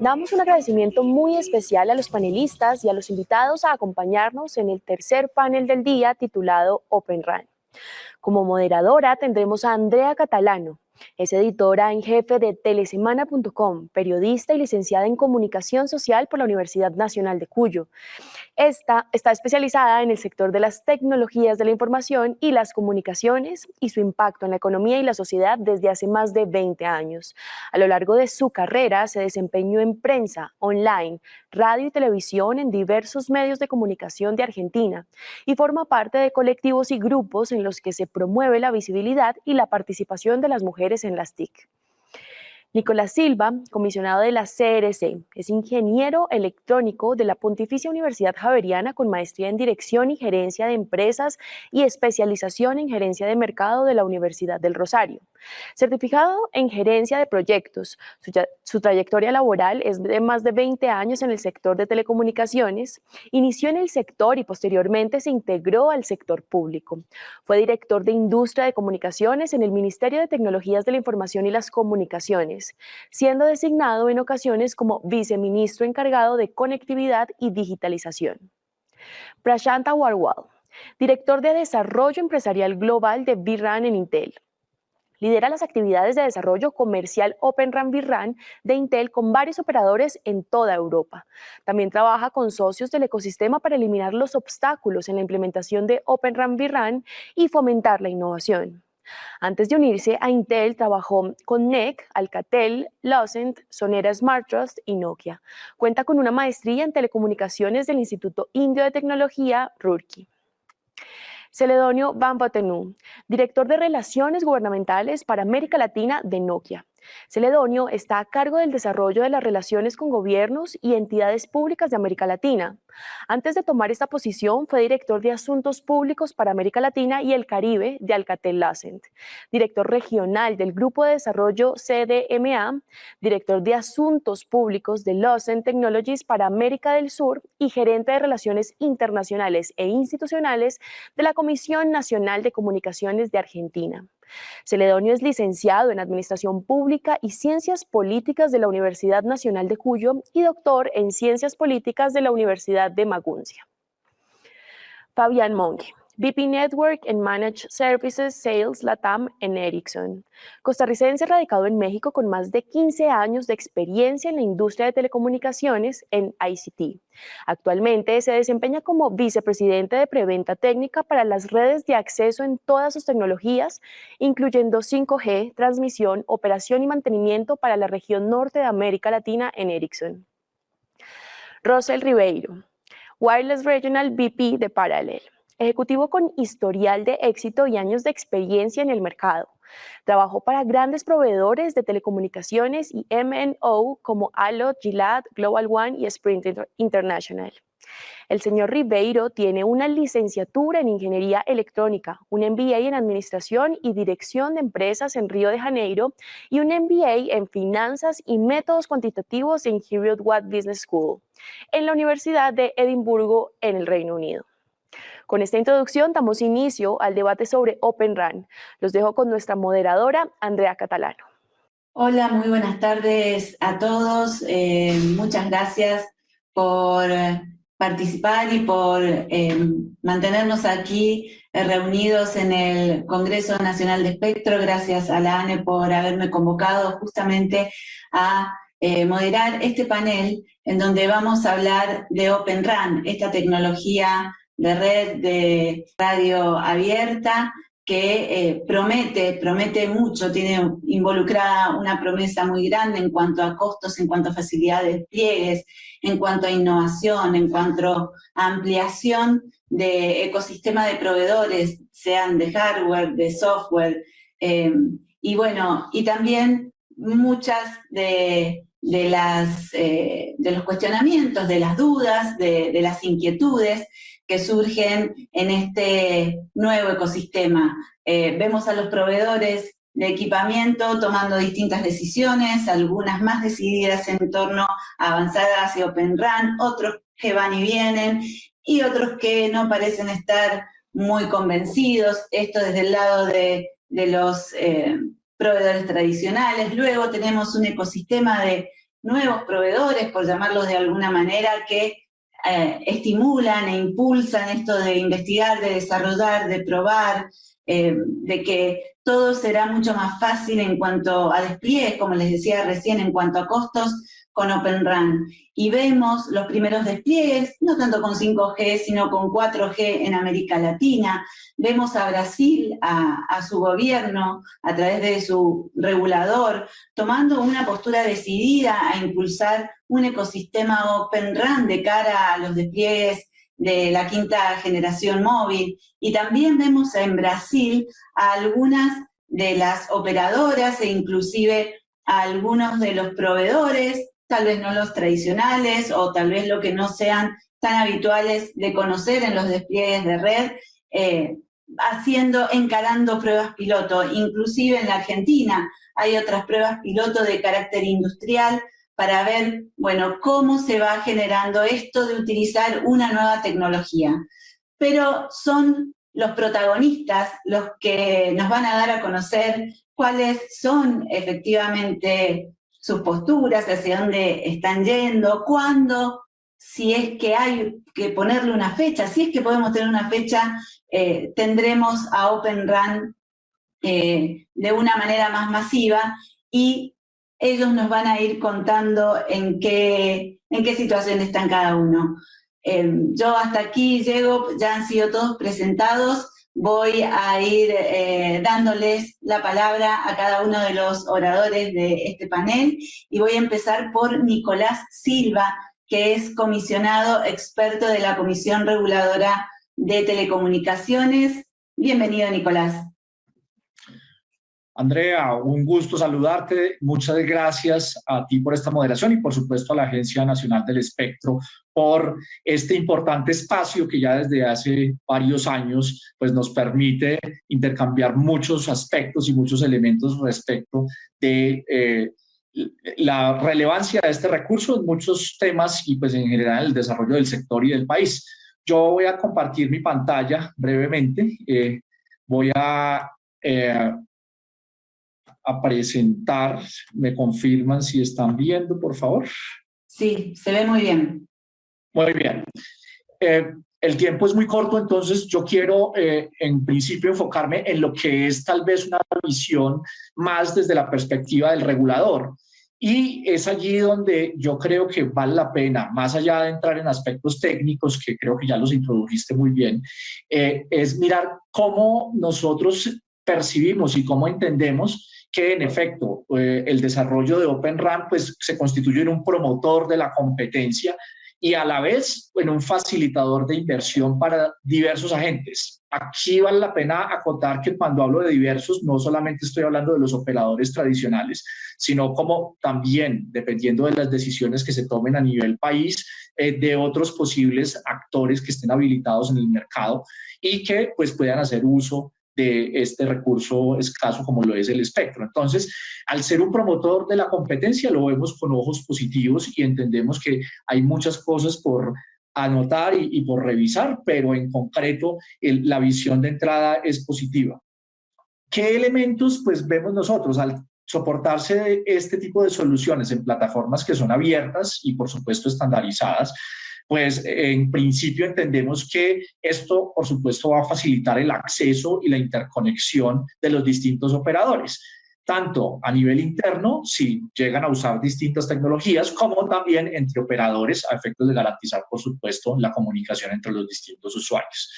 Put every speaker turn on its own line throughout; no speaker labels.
Damos un agradecimiento muy especial a los panelistas y a los invitados a acompañarnos en el tercer panel del día titulado Open Run. Como moderadora tendremos a Andrea Catalano, es editora en jefe de telesemana.com, periodista y licenciada en comunicación social por la Universidad Nacional de Cuyo. Esta está especializada en el sector de las tecnologías de la información y las comunicaciones y su impacto en la economía y la sociedad desde hace más de 20 años. A lo largo de su carrera se desempeñó en prensa, online, radio y televisión en diversos medios de comunicación de Argentina y forma parte de colectivos y grupos en los que se promueve la visibilidad y la participación de las mujeres en las TIC. Nicolás Silva, comisionado de la CRC, es ingeniero electrónico de la Pontificia Universidad Javeriana con maestría en Dirección y Gerencia de Empresas y especialización en Gerencia de Mercado de la Universidad del Rosario. Certificado en Gerencia de Proyectos, su, trayectoria laboral es de más de 20 años en el sector de telecomunicaciones, inició en el sector y posteriormente se integró al sector público. Fue director de Industria de Comunicaciones en el Ministerio de Tecnologías de la Información y las Comunicaciones siendo designado en ocasiones como viceministro encargado de conectividad y digitalización. Prashanta Warwal, director de Desarrollo Empresarial Global de VRAN en Intel. Lidera las actividades de desarrollo comercial Open RAN VRAN de Intel con varios operadores en toda Europa. También trabaja con socios del ecosistema para eliminar los obstáculos en la implementación de Open RAN VRAN y fomentar la innovación. Antes de unirse a Intel, trabajó con NEC, Alcatel, Lucent, Sonera Smart Trust y Nokia. Cuenta con una maestría en telecomunicaciones del Instituto Indio de Tecnología, Rurki. Celedonio Bambatenu, director de Relaciones Gubernamentales para América Latina de Nokia. Celedonio está a cargo del desarrollo de las relaciones con gobiernos y entidades públicas de América Latina. Antes de tomar esta posición, fue director de Asuntos Públicos para América Latina y el Caribe de Alcatel-Lucent, director regional del Grupo de Desarrollo CDMA, director de Asuntos Públicos de Lucent Technologies para América del Sur y gerente de Relaciones Internacionales e Institucionales de la Comisión Nacional de Comunicaciones de Argentina. Celedonio es licenciado en Administración Pública y Ciencias Políticas de la Universidad Nacional de Cuyo y doctor en Ciencias Políticas de la Universidad de Maguncia. Fabián Monge. VP Network and Managed Services Sales Latam en Ericsson. Costarricense radicado en México con más de 15 años de experiencia en la industria de telecomunicaciones en ICT. Actualmente se desempeña como vicepresidente de preventa técnica para las redes de acceso en todas sus tecnologías, incluyendo 5G, transmisión, operación y mantenimiento para la región norte de América Latina en Ericsson. Rosel Ribeiro, Wireless Regional VP de Parallel ejecutivo con historial de éxito y años de experiencia en el mercado. Trabajó para grandes proveedores de telecomunicaciones y MNO como Allo, Gilad, Global One y Sprint International. El señor Ribeiro tiene una licenciatura en Ingeniería Electrónica, un MBA en Administración y Dirección de Empresas en Río de Janeiro y un MBA en Finanzas y Métodos Cuantitativos en Heriot Watt Business School, en la Universidad de Edimburgo, en el Reino Unido. Con esta introducción damos inicio al debate sobre Open RAN. Los dejo con nuestra moderadora, Andrea Catalano.
Hola, muy buenas tardes a todos. Eh, muchas gracias por participar y por eh, mantenernos aquí eh, reunidos en el Congreso Nacional de Espectro. Gracias a la ANE por haberme convocado justamente a moderar este panel en donde vamos a hablar de Open RAN, esta tecnología de red de radio abierta que eh, promete, promete mucho, tiene involucrada una promesa muy grande en cuanto a costos, en cuanto a facilidades de pliegues, en cuanto a innovación, en cuanto a ampliación de ecosistema de proveedores, sean de hardware, de software, eh, y bueno, y también muchas de, las, eh, de los cuestionamientos, de las dudas, de, de las inquietudes que surgen en este nuevo ecosistema. Eh, vemos a los proveedores de equipamiento tomando distintas decisiones, algunas más decididas en torno a avanzar hacia Open RAN, otros que van y vienen, y otros que no parecen estar muy convencidos, esto desde el lado de, los eh, proveedores tradicionales. Luego tenemos un ecosistema de nuevos proveedores, por llamarlos de alguna manera, que eh, estimulan e impulsan esto de investigar, de desarrollar, de probar, eh, de que todo será mucho más fácil en cuanto a despliegue, como les decía recién, en cuanto a costos, con Open RAN. Y vemos los primeros despliegues, no tanto con 5G, sino con 4G en América Latina. Vemos a Brasil, a, su gobierno, a través de su regulador, tomando una postura decidida a impulsar un ecosistema Open RAN de cara a los despliegues de la quinta generación móvil. Y también vemos en Brasil a algunas de las operadoras e inclusive a algunos de los proveedores tal vez no los tradicionales o tal vez lo que no sean tan habituales de conocer en los despliegues de red, eh, haciendo, encarando pruebas piloto. Inclusive en la Argentina hay otras pruebas piloto de carácter industrial para ver, bueno, cómo se va generando esto de utilizar una nueva tecnología. Pero son los protagonistas los que nos van a dar a conocer cuáles son efectivamente sus posturas, hacia dónde están yendo, cuándo, si es que hay que ponerle una fecha, si es que podemos tener una fecha, eh, tendremos a Open Run eh, de una manera más masiva y ellos nos van a ir contando en qué, en qué situación están cada uno. Eh, yo hasta aquí llego, ya han sido todos presentados, voy a ir eh, dándoles la palabra a cada uno de los oradores de este panel y voy a empezar por Nicolás Silva, que es comisionado experto de la Comisión Reguladora de Telecomunicaciones. Bienvenido, Nicolás.
Andrea, un gusto saludarte. Muchas gracias a ti por esta moderación y por supuesto a la Agencia Nacional del Espectro por este importante espacio que ya desde hace varios años pues nos permite intercambiar muchos aspectos y muchos elementos respecto de eh, la relevancia de este recurso en muchos temas y pues en general el desarrollo del sector y del país. Yo voy a compartir mi pantalla brevemente. Eh, voy a eh, a presentar. ¿Me confirman si están viendo, por favor?
Sí, se ve muy bien.
Muy bien. Eh, el tiempo es muy corto, entonces yo quiero eh, en principio enfocarme en lo que es tal vez una visión más desde la perspectiva del regulador. Y es allí donde yo creo que vale la pena, más allá de entrar en aspectos técnicos, que creo que ya los introdujiste muy bien, eh, es mirar cómo nosotros percibimos y cómo entendemos que en efecto eh, el desarrollo de Open RAN pues, se constituye en un promotor de la competencia y a la vez en un facilitador de inversión para diversos agentes. Aquí vale la pena acotar que cuando hablo de diversos no solamente estoy hablando de los operadores tradicionales, sino como también, dependiendo de las decisiones que se tomen a nivel país, eh, de otros posibles actores que estén habilitados en el mercado y que pues puedan hacer uso de este recurso escaso como lo es el espectro. Entonces, al ser un promotor de la competencia, lo vemos con ojos positivos y entendemos que hay muchas cosas por anotar y, por revisar, pero en concreto la visión de entrada es positiva. ¿Qué elementos pues vemos nosotros al soportarse este tipo de soluciones en plataformas que son abiertas y por supuesto estandarizadas? Pues en principio entendemos que esto, por supuesto, va a facilitar el acceso y la interconexión de los distintos operadores tanto a nivel interno, si llegan a usar distintas tecnologías, como también entre operadores a efectos de garantizar, por supuesto, la comunicación entre los distintos usuarios.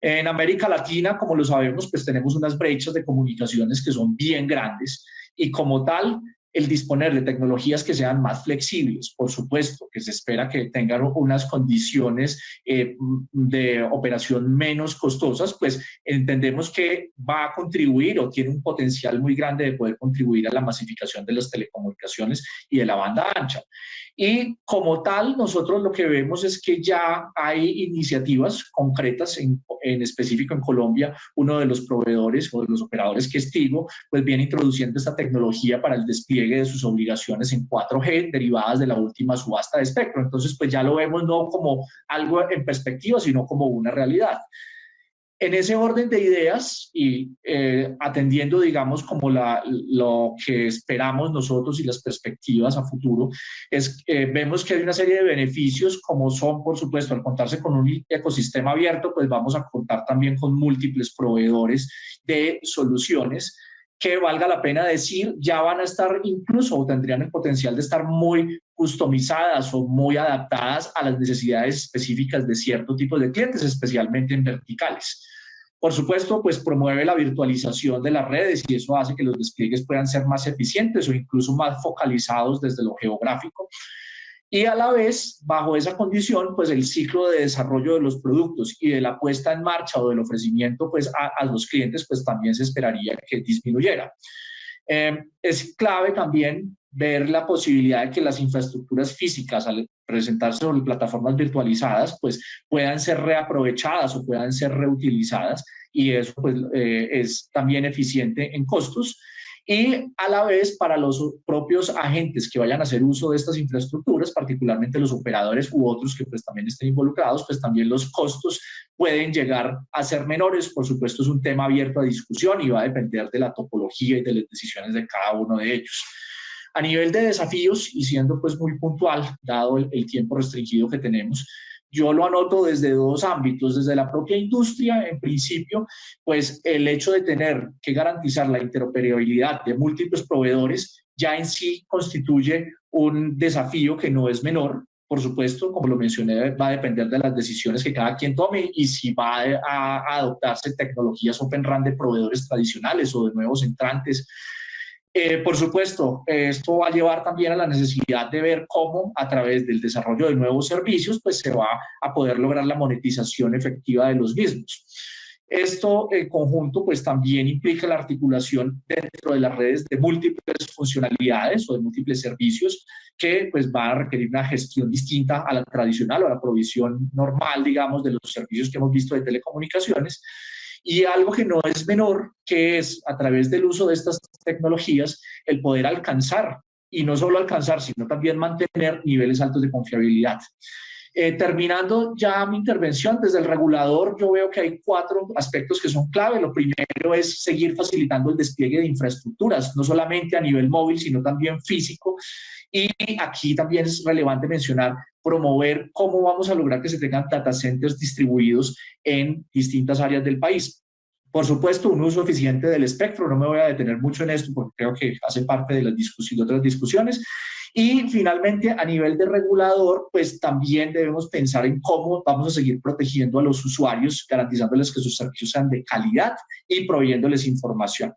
En América Latina, como lo sabemos, pues tenemos unas brechas de comunicaciones que son bien grandes y como tal, el disponer de tecnologías que sean más flexibles, por supuesto, que se espera que tengan unas condiciones eh, de operación menos costosas, pues entendemos que va a contribuir o tiene un potencial muy grande de poder contribuir a la masificación de las telecomunicaciones y de la banda ancha. Y como tal, nosotros lo que vemos es que ya hay iniciativas concretas, en, en específico en Colombia, uno de los proveedores o de los operadores que estigo, pues viene introduciendo esta tecnología para el despliegue de sus obligaciones en 4G derivadas de la última subasta de espectro. Entonces, pues ya lo vemos no como algo en perspectiva, sino como una realidad. En ese orden de ideas y eh, atendiendo, digamos, como la, lo que esperamos nosotros y las perspectivas a futuro, es eh, vemos que hay una serie de beneficios como son, por supuesto, al contarse con un ecosistema abierto, pues vamos a contar también con múltiples proveedores de soluciones que valga la pena decir, ya van a estar incluso o tendrían el potencial de estar muy customizadas o muy adaptadas a las necesidades específicas de cierto tipo de clientes, especialmente en verticales. Por supuesto, pues promueve la virtualización de las redes y eso hace que los despliegues puedan ser más eficientes o incluso más focalizados desde lo geográfico. Y a la vez, bajo esa condición, pues el ciclo de desarrollo de los productos y de la puesta en marcha o del ofrecimiento pues a, los clientes, pues también se esperaría que disminuyera. Eh, es clave también ver la posibilidad de que las infraestructuras físicas al presentarse sobre plataformas virtualizadas pues puedan ser reaprovechadas o puedan ser reutilizadas y eso pues eh, es también eficiente en costos y a la vez para los propios agentes que vayan a hacer uso de estas infraestructuras, particularmente los operadores u otros que pues también estén involucrados, pues también los costos pueden llegar a ser menores. Por supuesto es un tema abierto a discusión y va a depender de la topología y de las decisiones de cada uno de ellos. A nivel de desafíos, y siendo pues muy puntual, dado el, tiempo restringido que tenemos, yo lo anoto desde dos ámbitos, desde la propia industria, en principio, pues el hecho de tener que garantizar la interoperabilidad de múltiples proveedores ya en sí constituye un desafío que no es menor, por supuesto, como lo mencioné, va a depender de las decisiones que cada quien tome y si va a, adoptarse tecnologías Open RAN de proveedores tradicionales o de nuevos entrantes eh, por supuesto, esto va a llevar también a la necesidad de ver cómo a través del desarrollo de nuevos servicios pues se va a poder lograr la monetización efectiva de los mismos. Esto en conjunto pues también implica la articulación dentro de las redes de múltiples funcionalidades o de múltiples servicios que pues van a requerir una gestión distinta a la tradicional o a la provisión normal, digamos, de los servicios que hemos visto de telecomunicaciones y algo que no es menor, que es a través del uso de estas tecnologías, el poder alcanzar, y no solo alcanzar, sino también mantener niveles altos de confiabilidad. Eh, terminando ya mi intervención, desde el regulador yo veo que hay cuatro aspectos que son clave. Lo primero es seguir facilitando el despliegue de infraestructuras, no solamente a nivel móvil, sino también físico. Y aquí también es relevante mencionar promover cómo vamos a lograr que se tengan data centers distribuidos en distintas áreas del país. Por supuesto, un uso eficiente del espectro, no me voy a detener mucho en esto porque creo que hace parte de las otras discusiones. Y finalmente, a nivel de regulador, pues también debemos pensar en cómo vamos a seguir protegiendo a los usuarios, garantizándoles que sus servicios sean de calidad y proveyéndoles información.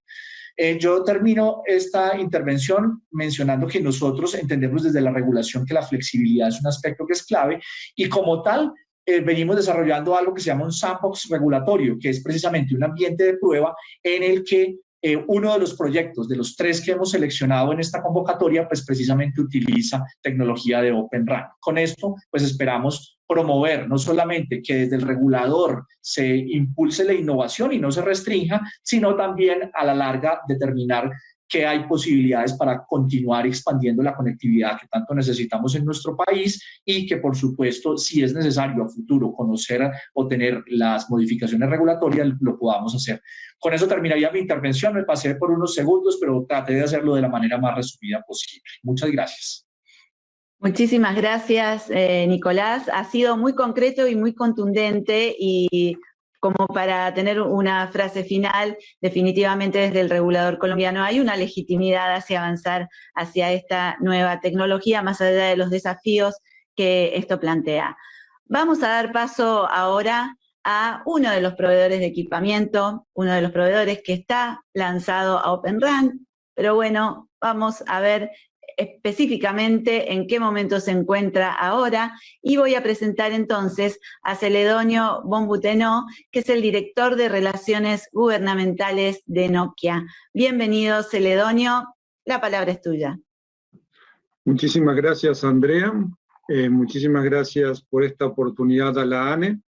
Eh, yo termino esta intervención mencionando que nosotros entendemos desde la regulación que la flexibilidad es un aspecto que es clave y como tal eh, venimos desarrollando algo que se llama un sandbox regulatorio, que es precisamente un ambiente de prueba en el que eh, uno de los proyectos, de los tres que hemos seleccionado en esta convocatoria, pues precisamente utiliza tecnología de Open RAN. Con esto, pues esperamos promover no solamente que desde el regulador se impulse la innovación y no se restrinja, sino también a la larga determinar que hay posibilidades para continuar expandiendo la conectividad que tanto necesitamos en nuestro país y que, por supuesto, si es necesario a futuro conocer o tener las modificaciones regulatorias, lo podamos hacer. Con eso terminaría mi intervención. Me pasé por unos segundos, pero traté de hacerlo de la manera más resumida posible. Muchas gracias.
Muchísimas gracias, eh, Nicolás. Ha sido muy concreto y muy contundente y como para tener una frase final, definitivamente desde el regulador colombiano hay una legitimidad hacia avanzar hacia esta nueva tecnología, más allá de los desafíos que esto plantea. Vamos a dar paso ahora a uno de los proveedores de equipamiento, uno de los proveedores que está lanzado a Open RAN, pero bueno, vamos a ver específicamente en qué momento se encuentra ahora y voy a presentar entonces a Celedonio Bombuteno, que es el director de Relaciones Gubernamentales de Nokia. Bienvenido, Celedonio, la palabra es tuya.
Muchísimas gracias, Andrea. Eh, muchísimas gracias por esta oportunidad a la ANE.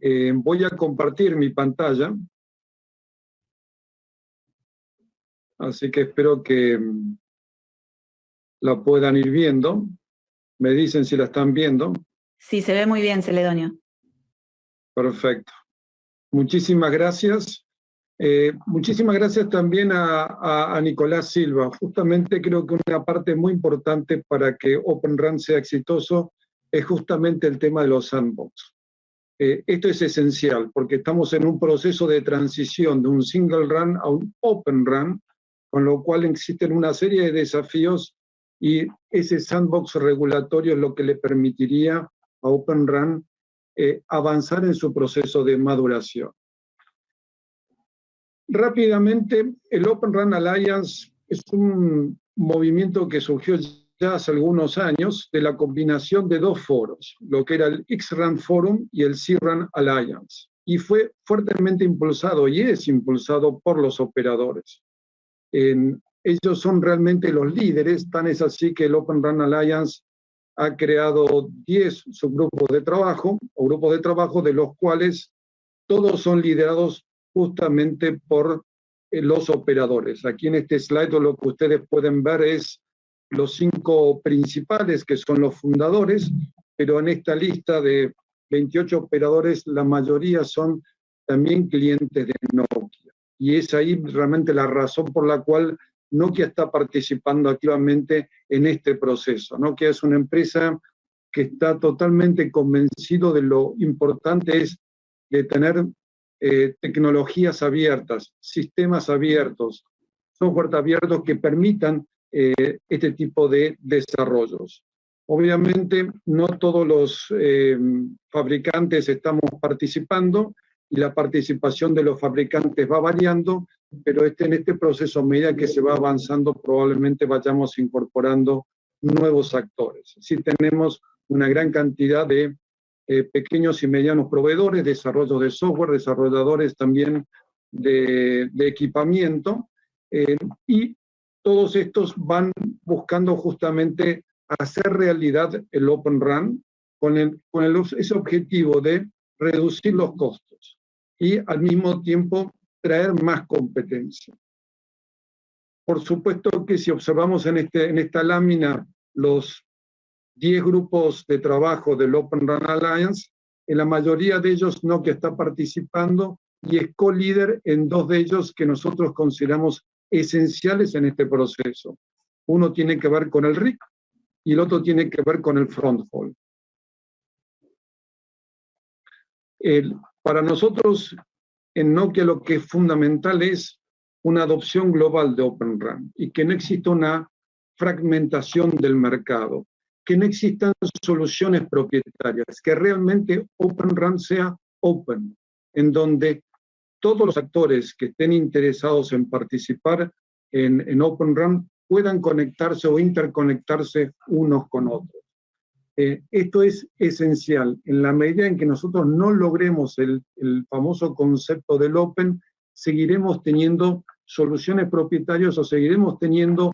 Eh, voy a compartir mi pantalla. Así que espero que la puedan ir viendo. Me dicen si la están viendo.
Sí, se ve muy bien, Celedonio.
Perfecto. Muchísimas gracias. Eh, muchísimas gracias también a, Nicolás Silva. Justamente creo que una parte muy importante para que Open Run sea exitoso es justamente el tema de los sandbox. Eh, esto es esencial porque estamos en un proceso de transición de un single run a un open run, con lo cual existen una serie de desafíos y ese sandbox regulatorio es lo que le permitiría a Open Run eh, avanzar en su proceso de maduración. Rápidamente, el Open Run Alliance es un movimiento que surgió ya hace algunos años de la combinación de dos foros, lo que era el X-Run Forum y el C-Run Alliance, y fue fuertemente impulsado y es impulsado por los operadores. Ellos son realmente los líderes, tan es así que el Open Run Alliance ha creado 10 subgrupos de trabajo, o grupos de trabajo de los cuales todos son liderados justamente por eh, los operadores. Aquí en este slide lo que ustedes pueden ver es los cinco principales que son los fundadores, pero en esta lista de 28 operadores la mayoría son también clientes de Nokia. Y es ahí realmente la razón por la cual Nokia está participando activamente en este proceso. Nokia es una empresa que está totalmente convencido de lo importante es de tener eh, tecnologías abiertas, sistemas abiertos, software abiertos que permitan eh, este tipo de desarrollos. Obviamente no todos los eh, fabricantes estamos participando y la participación de los fabricantes va variando, pero este, en este proceso, a medida que se va avanzando, probablemente vayamos incorporando nuevos actores. Sí tenemos una gran cantidad de eh, pequeños y medianos proveedores, desarrollo de software, desarrolladores también de, equipamiento, eh, y todos estos van buscando justamente hacer realidad el Open Run con, el, con ese objetivo de reducir los costos y al mismo tiempo traer más competencia. Por supuesto que si observamos en, este, en esta lámina los 10 grupos de trabajo del Open Run Alliance, en la mayoría de ellos Nokia está participando y es co-líder en dos de ellos que nosotros consideramos esenciales en este proceso. Uno tiene que ver con el RIC y el otro tiene que ver con el Frontfall. para nosotros en Nokia lo que es fundamental es una adopción global de Open Run y que no exista una fragmentación del mercado que no existan soluciones propietarias, que realmente Open Run sea open, en donde todos los actores que estén interesados en participar en, en Open puedan conectarse o interconectarse unos con otros. Eh, esto es esencial. En la medida en que nosotros no logremos el, el famoso concepto del Open, seguiremos teniendo soluciones propietarias o seguiremos teniendo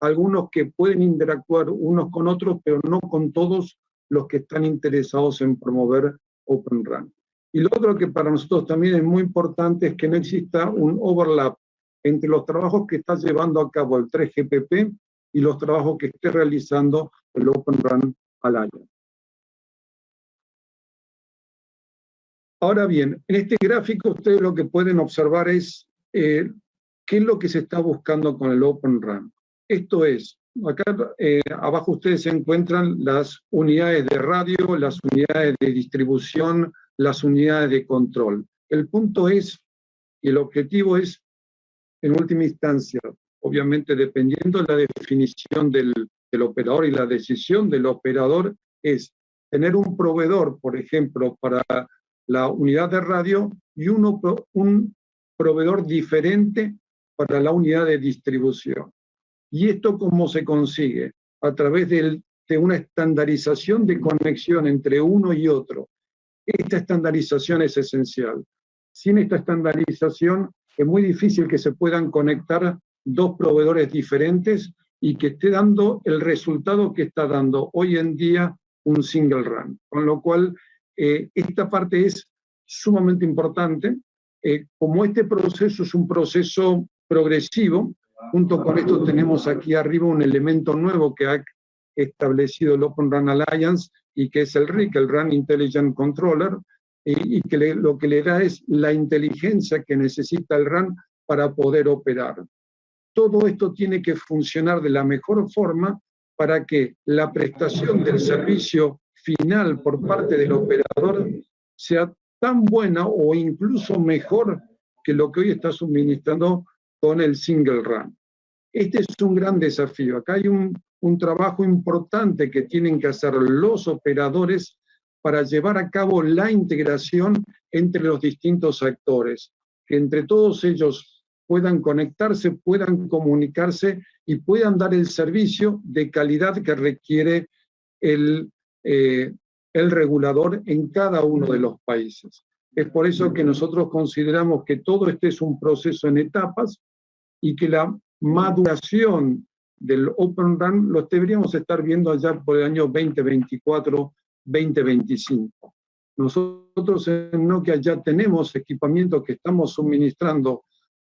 algunos que pueden interactuar unos con otros, pero no con todos los que están interesados en promover Open Run. Y lo otro que para nosotros también es muy importante es que no exista un overlap entre los trabajos que está llevando a cabo el 3GPP y los trabajos que esté realizando el Open Run al año. Ahora bien, en este gráfico ustedes lo que pueden observar es eh, qué es lo que se está buscando con el Open Run. Esto es, acá eh, abajo ustedes se encuentran las unidades de radio, las unidades de distribución, las unidades de control. El punto es, y el objetivo es, en última instancia, obviamente dependiendo de la definición del, operador y la decisión del operador, es tener un proveedor, por ejemplo, para la unidad de radio y uno, un proveedor diferente para la unidad de distribución. ¿Y esto cómo se consigue? A través de una estandarización de conexión entre uno y otro. Esta estandarización es esencial. Sin esta estandarización es muy difícil que se puedan conectar dos proveedores diferentes y que esté dando el resultado que está dando hoy en día un single run. Con lo cual, eh, esta parte es sumamente importante. Eh, como este proceso es un proceso progresivo, Junto con esto tenemos aquí arriba un elemento nuevo que ha establecido el Open Run Alliance y que es el RIC, el Run Intelligent Controller, y, que lo que le da es la inteligencia que necesita el RAN para poder operar. Todo esto tiene que funcionar de la mejor forma para que la prestación del servicio final por parte del operador sea tan buena o incluso mejor que lo que hoy está suministrando con el single run. Este es un gran desafío. Acá hay un, trabajo importante que tienen que hacer los operadores para llevar a cabo la integración entre los distintos actores, que entre todos ellos puedan conectarse, puedan comunicarse y puedan dar el servicio de calidad que requiere el, eh, el regulador en cada uno de los países. Es por eso que nosotros consideramos que todo este es un proceso en etapas y que la maduración del Open Run lo deberíamos estar viendo allá por el año 2024 2025. Nosotros en Nokia ya tenemos equipamiento que estamos suministrando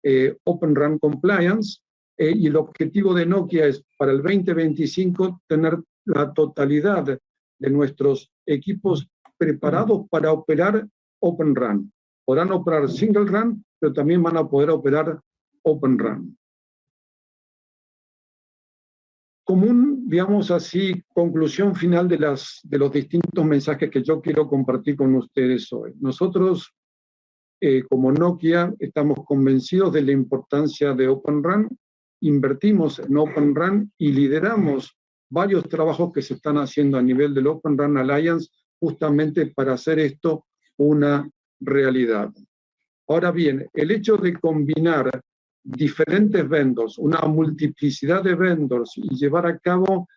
eh, Open RAN Compliance eh, y el objetivo de Nokia es para el 2025 tener la totalidad de nuestros equipos preparados para operar Open RAN. Podrán operar Single RAN, pero también van a poder operar Open RAN. como un, digamos así, conclusión final de, las, de los distintos mensajes que yo quiero compartir con ustedes hoy. Nosotros, eh, como Nokia, estamos convencidos de la importancia de Open RAN, invertimos en Open RAN y lideramos varios trabajos que se están haciendo a nivel del Open RAN Alliance justamente para hacer esto una realidad. Ahora bien, el hecho de combinar diferentes vendors, una multiplicidad de vendors y llevar a cabo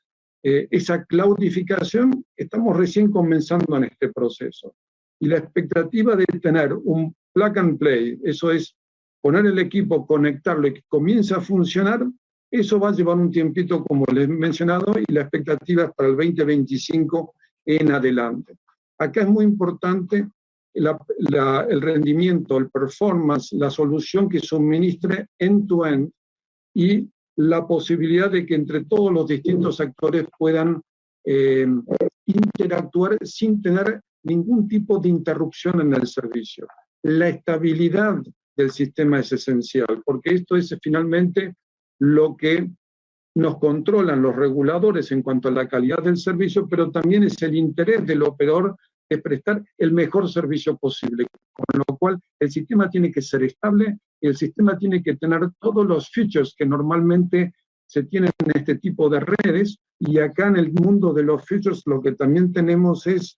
eh, esa cloudificación, estamos recién comenzando en este proceso. Y la expectativa de tener un plug and play, eso es poner el equipo, conectarlo y que comience a funcionar, eso va a llevar un tiempito, como les he mencionado, y la expectativa es para el 2025 en adelante. Acá es muy importante el rendimiento, el performance, la solución que suministre end-to-end y la posibilidad de que entre todos los distintos actores puedan eh, interactuar sin tener ningún tipo de interrupción en el servicio. La estabilidad del sistema es esencial, porque esto es finalmente lo que nos controlan los reguladores en cuanto a la calidad del servicio, pero también es el interés del operador es prestar el mejor servicio posible, con lo cual el sistema tiene que ser estable y el sistema tiene que tener todos los features que normalmente se tienen en este tipo de redes y acá en el mundo de los features lo que también tenemos es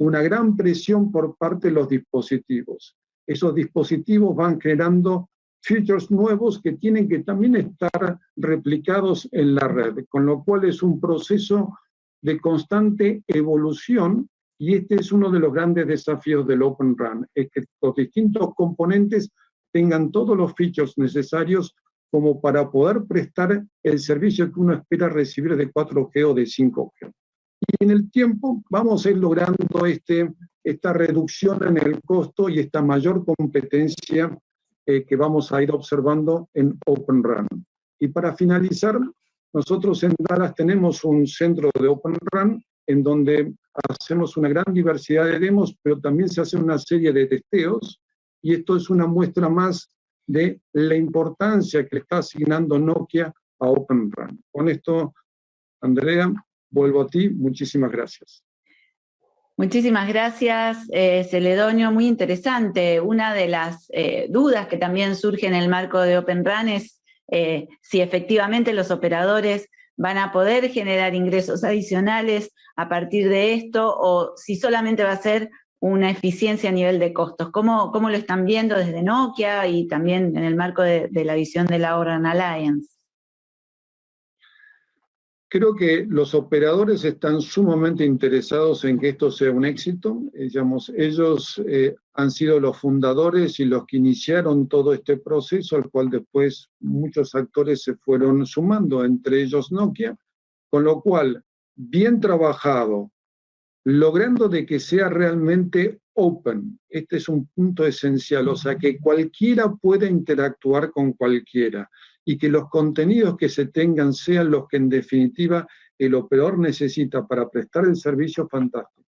una gran presión por parte de los dispositivos. Esos dispositivos van generando features nuevos que tienen que también estar replicados en la red, con lo cual es un proceso de constante evolución y este es uno de los grandes desafíos del Open Run, es que los distintos componentes tengan todos los features necesarios como para poder prestar el servicio que uno espera recibir de 4G o de 5G. Y en el tiempo vamos a ir logrando este, esta reducción en el costo y esta mayor competencia eh, que vamos a ir observando en Open Run. Y para finalizar, nosotros en Dallas tenemos un centro de Open Run en donde hacemos una gran diversidad de demos, pero también se hace una serie de testeos, y esto es una muestra más de la importancia que está asignando Nokia a Open Run. Con esto, Andrea, vuelvo a ti. Muchísimas gracias.
Muchísimas gracias, eh, Celedonio. Muy interesante. Una de las eh, dudas que también surge en el marco de Open Run es eh, si efectivamente los operadores van a poder generar ingresos adicionales a partir de esto o si solamente va a ser una eficiencia a nivel de costos. ¿Cómo, cómo lo están viendo desde Nokia y también en el marco de, la visión de la Oran Alliance?
Creo que los operadores están sumamente interesados en que esto sea un éxito. Eh, ellos eh, han sido los fundadores y los que iniciaron todo este proceso, al cual después muchos actores se fueron sumando, entre ellos Nokia, con lo cual, bien trabajado, logrando de que sea realmente open. Este es un punto esencial, o sea, que cualquiera pueda interactuar con cualquiera y que los contenidos que se tengan sean los que en definitiva el operador necesita para prestar el servicio fantástico.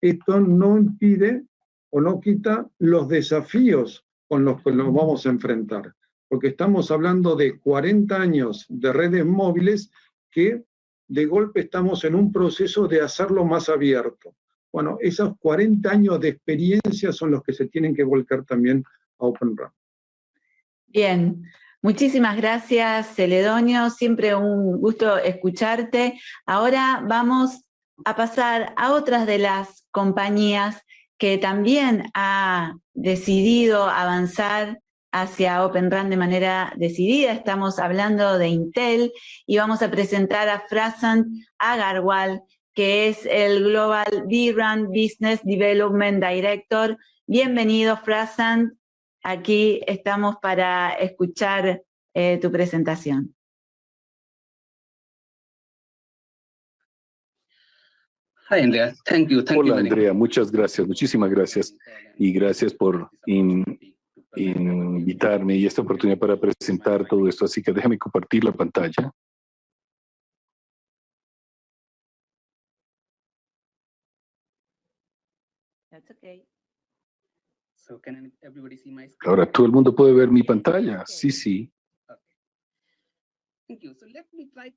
Esto no impide o no quita los desafíos con los que nos vamos a enfrentar. Porque estamos hablando de 40 años de redes móviles que de golpe estamos en un proceso de hacerlo más abierto. Bueno, esos 40 años de experiencia son los que se tienen que volcar también a Open RAN.
Bien, muchísimas gracias Celedonio, siempre un gusto escucharte. Ahora vamos a pasar a otras de las compañías que también ha decidido avanzar hacia Open RAN de manera decidida. Estamos hablando de Intel y vamos a presentar a Frasan Agarwal, que es el Global vRAN Business Development Director. Bienvenido, Frasan. Aquí estamos para escuchar eh, tu presentación.
Hi, Andrea. Thank you. Thank
Hola,
you
Andrea. Muchas gracias. Muchísimas gracias. Y gracias por invitarme y esta oportunidad para presentar todo esto. Así que déjame compartir la pantalla. Ahora, ¿todo el mundo puede ver mi pantalla? Sí, sí.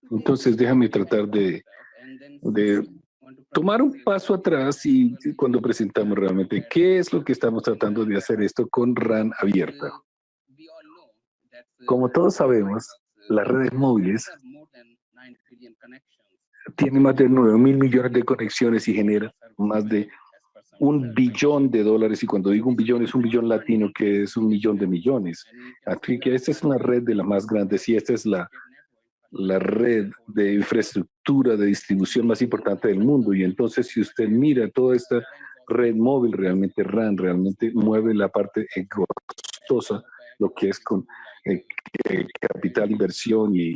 Entonces, déjame tratar de, de tomar un paso atrás y cuando presentamos realmente qué es lo que estamos tratando de hacer esto con RAN abierta. Como todos sabemos, las redes móviles tienen más de 9 mil millones de conexiones y generan más de un billón de dólares, y cuando digo un billón es un billón latino, que es un millón de millones. Así que esta es una red de las más grandes y esta es la, la red de infraestructura de distribución más importante del mundo. Y entonces si usted mira toda esta red móvil, realmente RAN, realmente mueve la parte costosa, lo que es con eh, eh, capital, inversión y,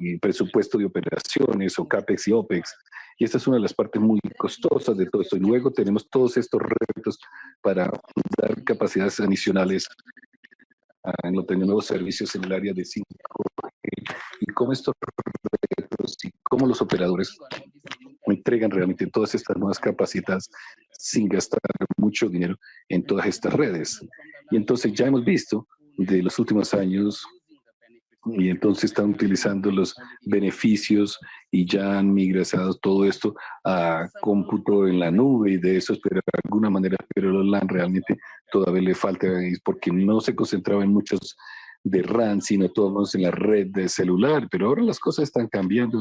y presupuesto de operaciones o CAPEX y OPEX. Y esta es una de las partes muy costosas de todo esto. Y luego tenemos todos estos retos para dar capacidades adicionales a los nuevos servicios en el área de 5G y cómo estos retos y cómo los operadores entregan realmente todas estas nuevas capacidades sin gastar mucho dinero en todas estas redes. Y entonces ya hemos visto de los últimos años y entonces están utilizando los beneficios y ya han migrado todo esto a cómputo en la nube y de eso, pero de alguna manera, pero los LAN realmente todavía le falta porque no se concentraba en muchos de RAN, sino todos en la red de celular, pero ahora las cosas están cambiando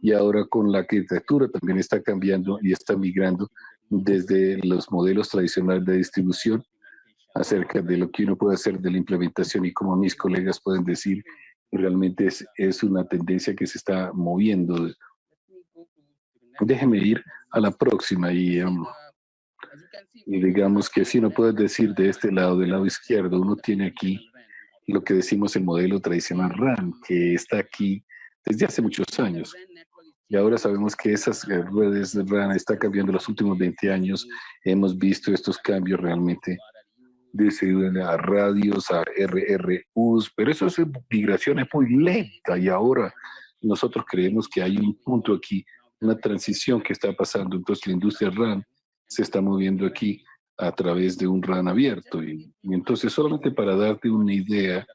y ahora con la arquitectura también está cambiando y está migrando desde los modelos tradicionales de distribución acerca de lo que uno puede hacer de la implementación y como mis colegas pueden decir, realmente es, es una tendencia que se está moviendo. Déjeme ir a la próxima y, um, y digamos que si no puedes decir de este lado, del lado izquierdo, uno tiene aquí lo que decimos el modelo tradicional RAN, que está aquí desde hace muchos años. Y ahora sabemos que esas redes de RAN están cambiando los últimos 20 años. Hemos visto estos cambios realmente de a radios, a RRUs, pero eso es migración es muy lenta y ahora nosotros creemos que hay un punto aquí, una transición que está pasando. Entonces la industria RAN se está moviendo aquí a través de un RAN abierto. Y, entonces solamente para darte una idea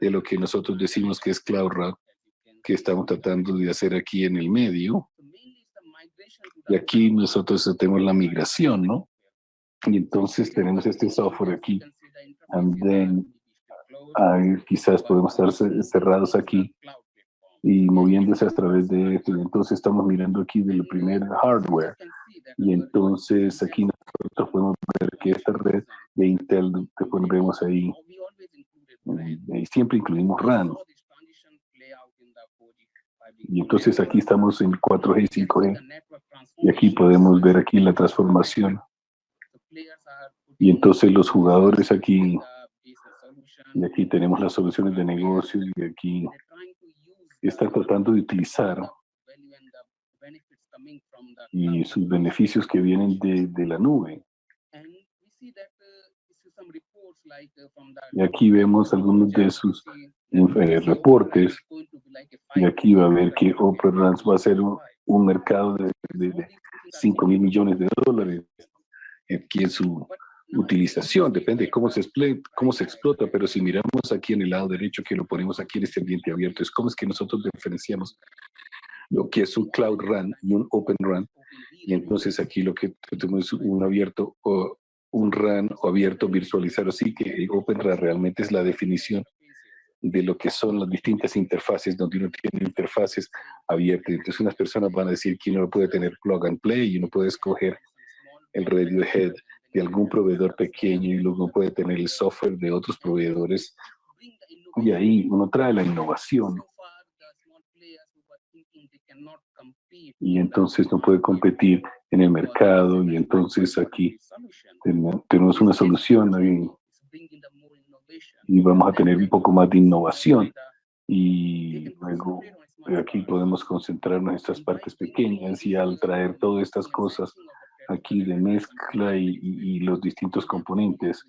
de lo que nosotros decimos que es Cloud RAN, que estamos tratando de hacer aquí en el medio. Y aquí nosotros tenemos la migración, ¿no? Y entonces tenemos este software aquí. And then, quizás podemos estar cerrados aquí y moviéndose a través de esto. Y entonces estamos mirando aquí del primer hardware. Y entonces aquí nosotros podemos ver que esta red de Intel, que vemos ahí, y siempre incluimos RAN. Y entonces aquí estamos en 4G y 5G. Y aquí podemos ver aquí la transformación y entonces los jugadores aquí, y aquí tenemos las soluciones de negocio, y aquí están tratando de utilizar y sus beneficios que vienen de, de la nube. Y aquí vemos algunos de sus eh, reportes. Y aquí va a ver que OpenRANS va a ser un, mercado de, de, de 5 mil millones de dólares aquí en su utilización, depende de cómo se, cómo se explota, pero si miramos aquí en el lado derecho, que lo ponemos aquí en este ambiente abierto, es cómo es que nosotros diferenciamos lo que es un Cloud Run y un Open Run. Y entonces aquí lo que tenemos es un abierto o un RAN o abierto virtualizar, así que el Open Run realmente es la definición de lo que son las distintas interfaces, donde uno tiene interfaces abiertas. Entonces unas personas van a decir que uno puede tener plug and play y uno puede escoger el Radiohead de algún proveedor pequeño y luego puede tener el software de otros proveedores. Y ahí uno trae la innovación. Y entonces no puede competir en el mercado y entonces aquí tenemos una solución ahí y vamos a tener un poco más de innovación. Y luego aquí podemos concentrarnos en estas partes pequeñas y al traer todas estas cosas aquí de mezcla y, los distintos componentes,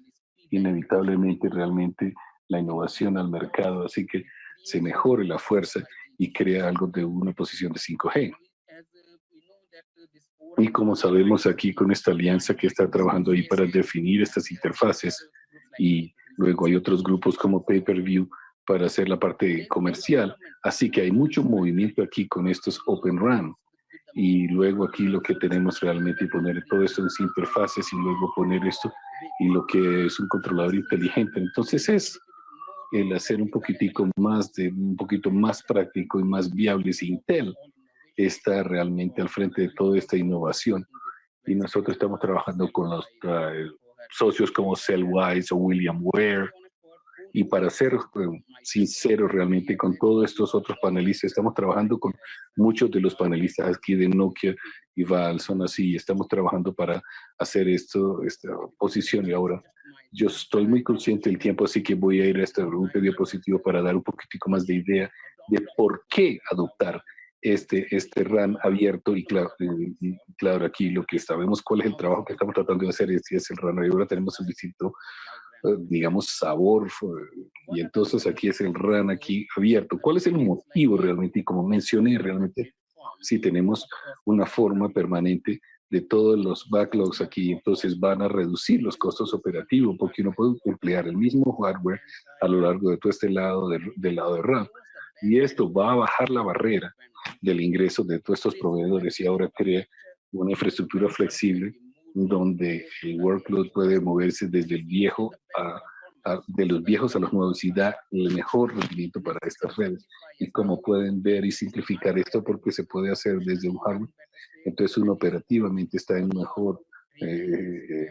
inevitablemente realmente la innovación al mercado, así que se mejore la fuerza y crea algo de una posición de 5G. Y como sabemos aquí con esta alianza que está trabajando ahí para definir estas interfaces y Luego hay otros grupos como Pay-Per-View para hacer la parte comercial. Así que hay mucho movimiento aquí con estos Open Run. Y luego aquí lo que tenemos realmente poner todo esto en interfaces y luego poner esto y lo que es un controlador inteligente. Entonces es el hacer un poquitico más de un poquito más práctico y más viable si Intel está realmente al frente de toda esta innovación y nosotros estamos trabajando con los uh, socios como Cellwise o William Ware. Y para ser eh, sincero realmente con todos estos otros panelistas, estamos trabajando con muchos de los panelistas aquí de Nokia y Val, son así, estamos trabajando para hacer esto, esta posición y ahora yo estoy muy consciente del tiempo, así que voy a ir a este diapositivo para dar un poquitico más de idea de por qué adoptar este, este RAN abierto y claro, claro, aquí lo que sabemos cuál es el trabajo que estamos tratando de hacer es, es el RAN y ahora tenemos distinto, eh, digamos, sabor y entonces aquí es el RAN aquí abierto. ¿Cuál es el motivo realmente? Y como mencioné realmente, si tenemos una forma permanente de todos los backlogs aquí, entonces van a reducir los costos operativos porque uno puede emplear el mismo hardware a lo largo de todo este lado del, del lado de RAM. Y esto va a bajar la barrera del ingreso de todos estos proveedores y ahora crea una infraestructura flexible donde el workload puede moverse desde el viejo a, de los viejos a los nuevos y da el mejor rendimiento para estas redes. Y como pueden ver y simplificar esto porque se puede hacer desde un hardware, entonces uno operativamente está en un mejor eh,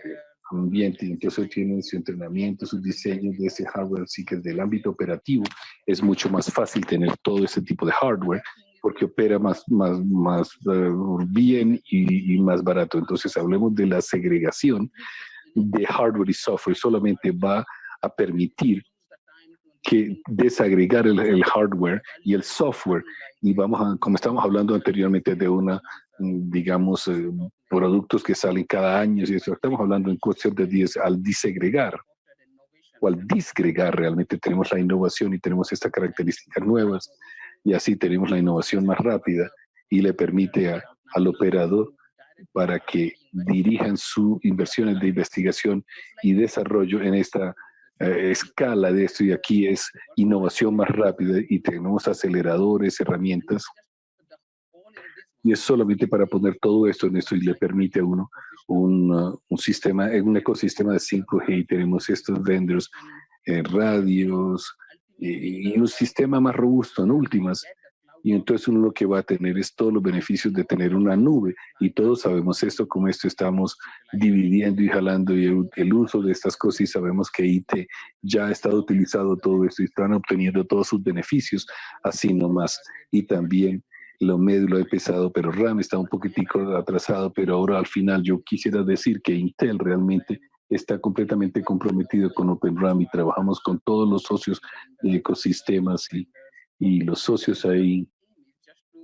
ambiente, entonces tienen su entrenamiento, sus diseños de ese hardware, así que desde el ámbito operativo es mucho más fácil tener todo ese tipo de hardware porque opera más, más, más eh, bien y, más barato. Entonces hablemos de la segregación de hardware y software. Solamente va a permitir que desagregar el, hardware y el software y vamos a, como estábamos hablando anteriormente de una, digamos, eh, productos que salen cada año y eso, estamos hablando en cuestión de 10 al disegregar o al disgregar realmente tenemos la innovación y tenemos estas características nuevas y así tenemos la innovación más rápida y le permite al operador para que dirijan sus inversiones de investigación y desarrollo en esta eh, escala de esto. Y aquí es innovación más rápida y tenemos aceleradores, herramientas. Y es solamente para poner todo esto en esto y le permite a uno un, uh, un sistema, un ecosistema de 5G y tenemos estos vendors, eh, radios, y, un sistema más robusto en últimas. Y entonces uno lo que va a tener es todos los beneficios de tener una nube. Y todos sabemos esto, como esto estamos dividiendo y jalando y el, uso de estas cosas y sabemos que IT ya ha estado utilizado todo esto y están obteniendo todos sus beneficios así nomás. Y también lo medio lo he pesado, pero RAM está un poquitico atrasado, pero ahora al final yo quisiera decir que Intel realmente está completamente comprometido con OpenRAM y trabajamos con todos los socios de ecosistemas y, los socios ahí.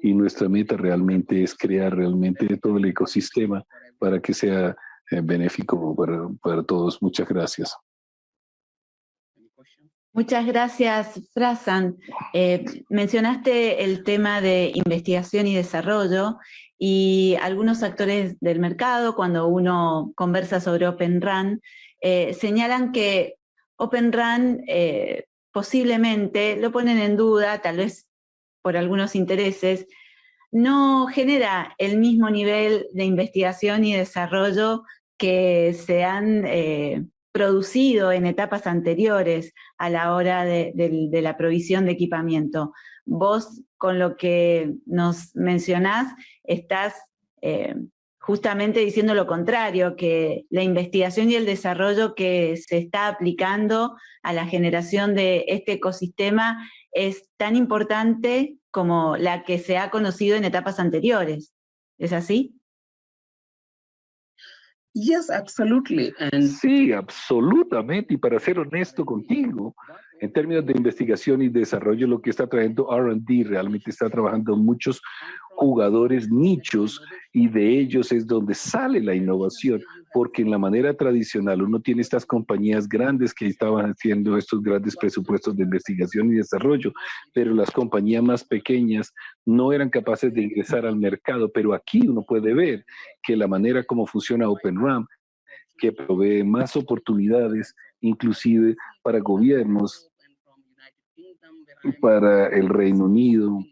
Y nuestra meta realmente es crear realmente todo el ecosistema para que sea eh, benéfico para, para todos. Muchas gracias.
Muchas gracias, Frasan. Eh, mencionaste el tema de investigación y desarrollo y algunos actores del mercado, cuando uno conversa sobre Open RAN, eh, señalan que Open RAN eh, posiblemente, lo ponen en duda, tal vez por algunos intereses, no genera el mismo nivel de investigación y desarrollo que se han eh, producido en etapas anteriores a la hora de, la provisión de equipamiento. Vos, con lo que nos mencionás, estás eh, justamente diciendo lo contrario, que la investigación y el desarrollo que se está aplicando a la generación de este ecosistema es tan importante como la que se ha conocido en etapas anteriores. ¿Es así?
Yes, absolutely.
Sí, absolutamente. Y para ser honesto contigo, en términos de investigación y desarrollo, lo que está trayendo R&D realmente está trabajando muchos jugadores nichos y de ellos es donde sale la innovación, porque en la manera tradicional uno tiene estas compañías grandes que estaban haciendo estos grandes presupuestos de investigación y desarrollo, pero las compañías más pequeñas no eran capaces de ingresar al mercado, pero aquí uno puede ver que la manera como funciona OpenRAM, que provee más oportunidades, inclusive para gobiernos, para el Reino Unido,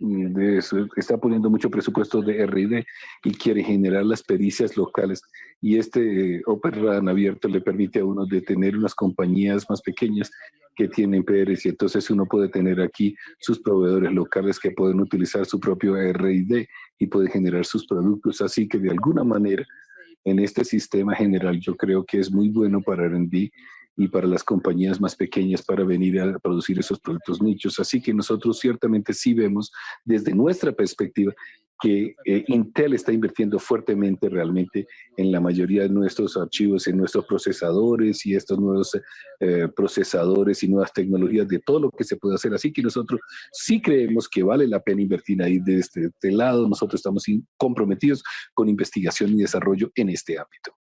de eso, está poniendo mucho presupuesto de R&D y quiere generar las pericias locales. Y este eh, Open abierto le permite a uno de tener unas compañías más pequeñas que tienen PRs y entonces uno puede tener aquí sus proveedores locales que pueden utilizar su propio R&D y puede generar sus productos. Así que de alguna manera en este sistema general yo creo que es muy bueno para R&D y para las compañías más pequeñas para venir a producir esos productos nichos. Así que nosotros ciertamente sí vemos desde nuestra perspectiva que eh, Intel está invirtiendo fuertemente realmente en la mayoría de nuestros archivos, en nuestros procesadores y estos nuevos eh, procesadores y nuevas tecnologías de todo lo que se puede hacer. Así que nosotros sí creemos que vale la pena invertir ahí de este, este lado. Nosotros estamos comprometidos con investigación y desarrollo en este ámbito.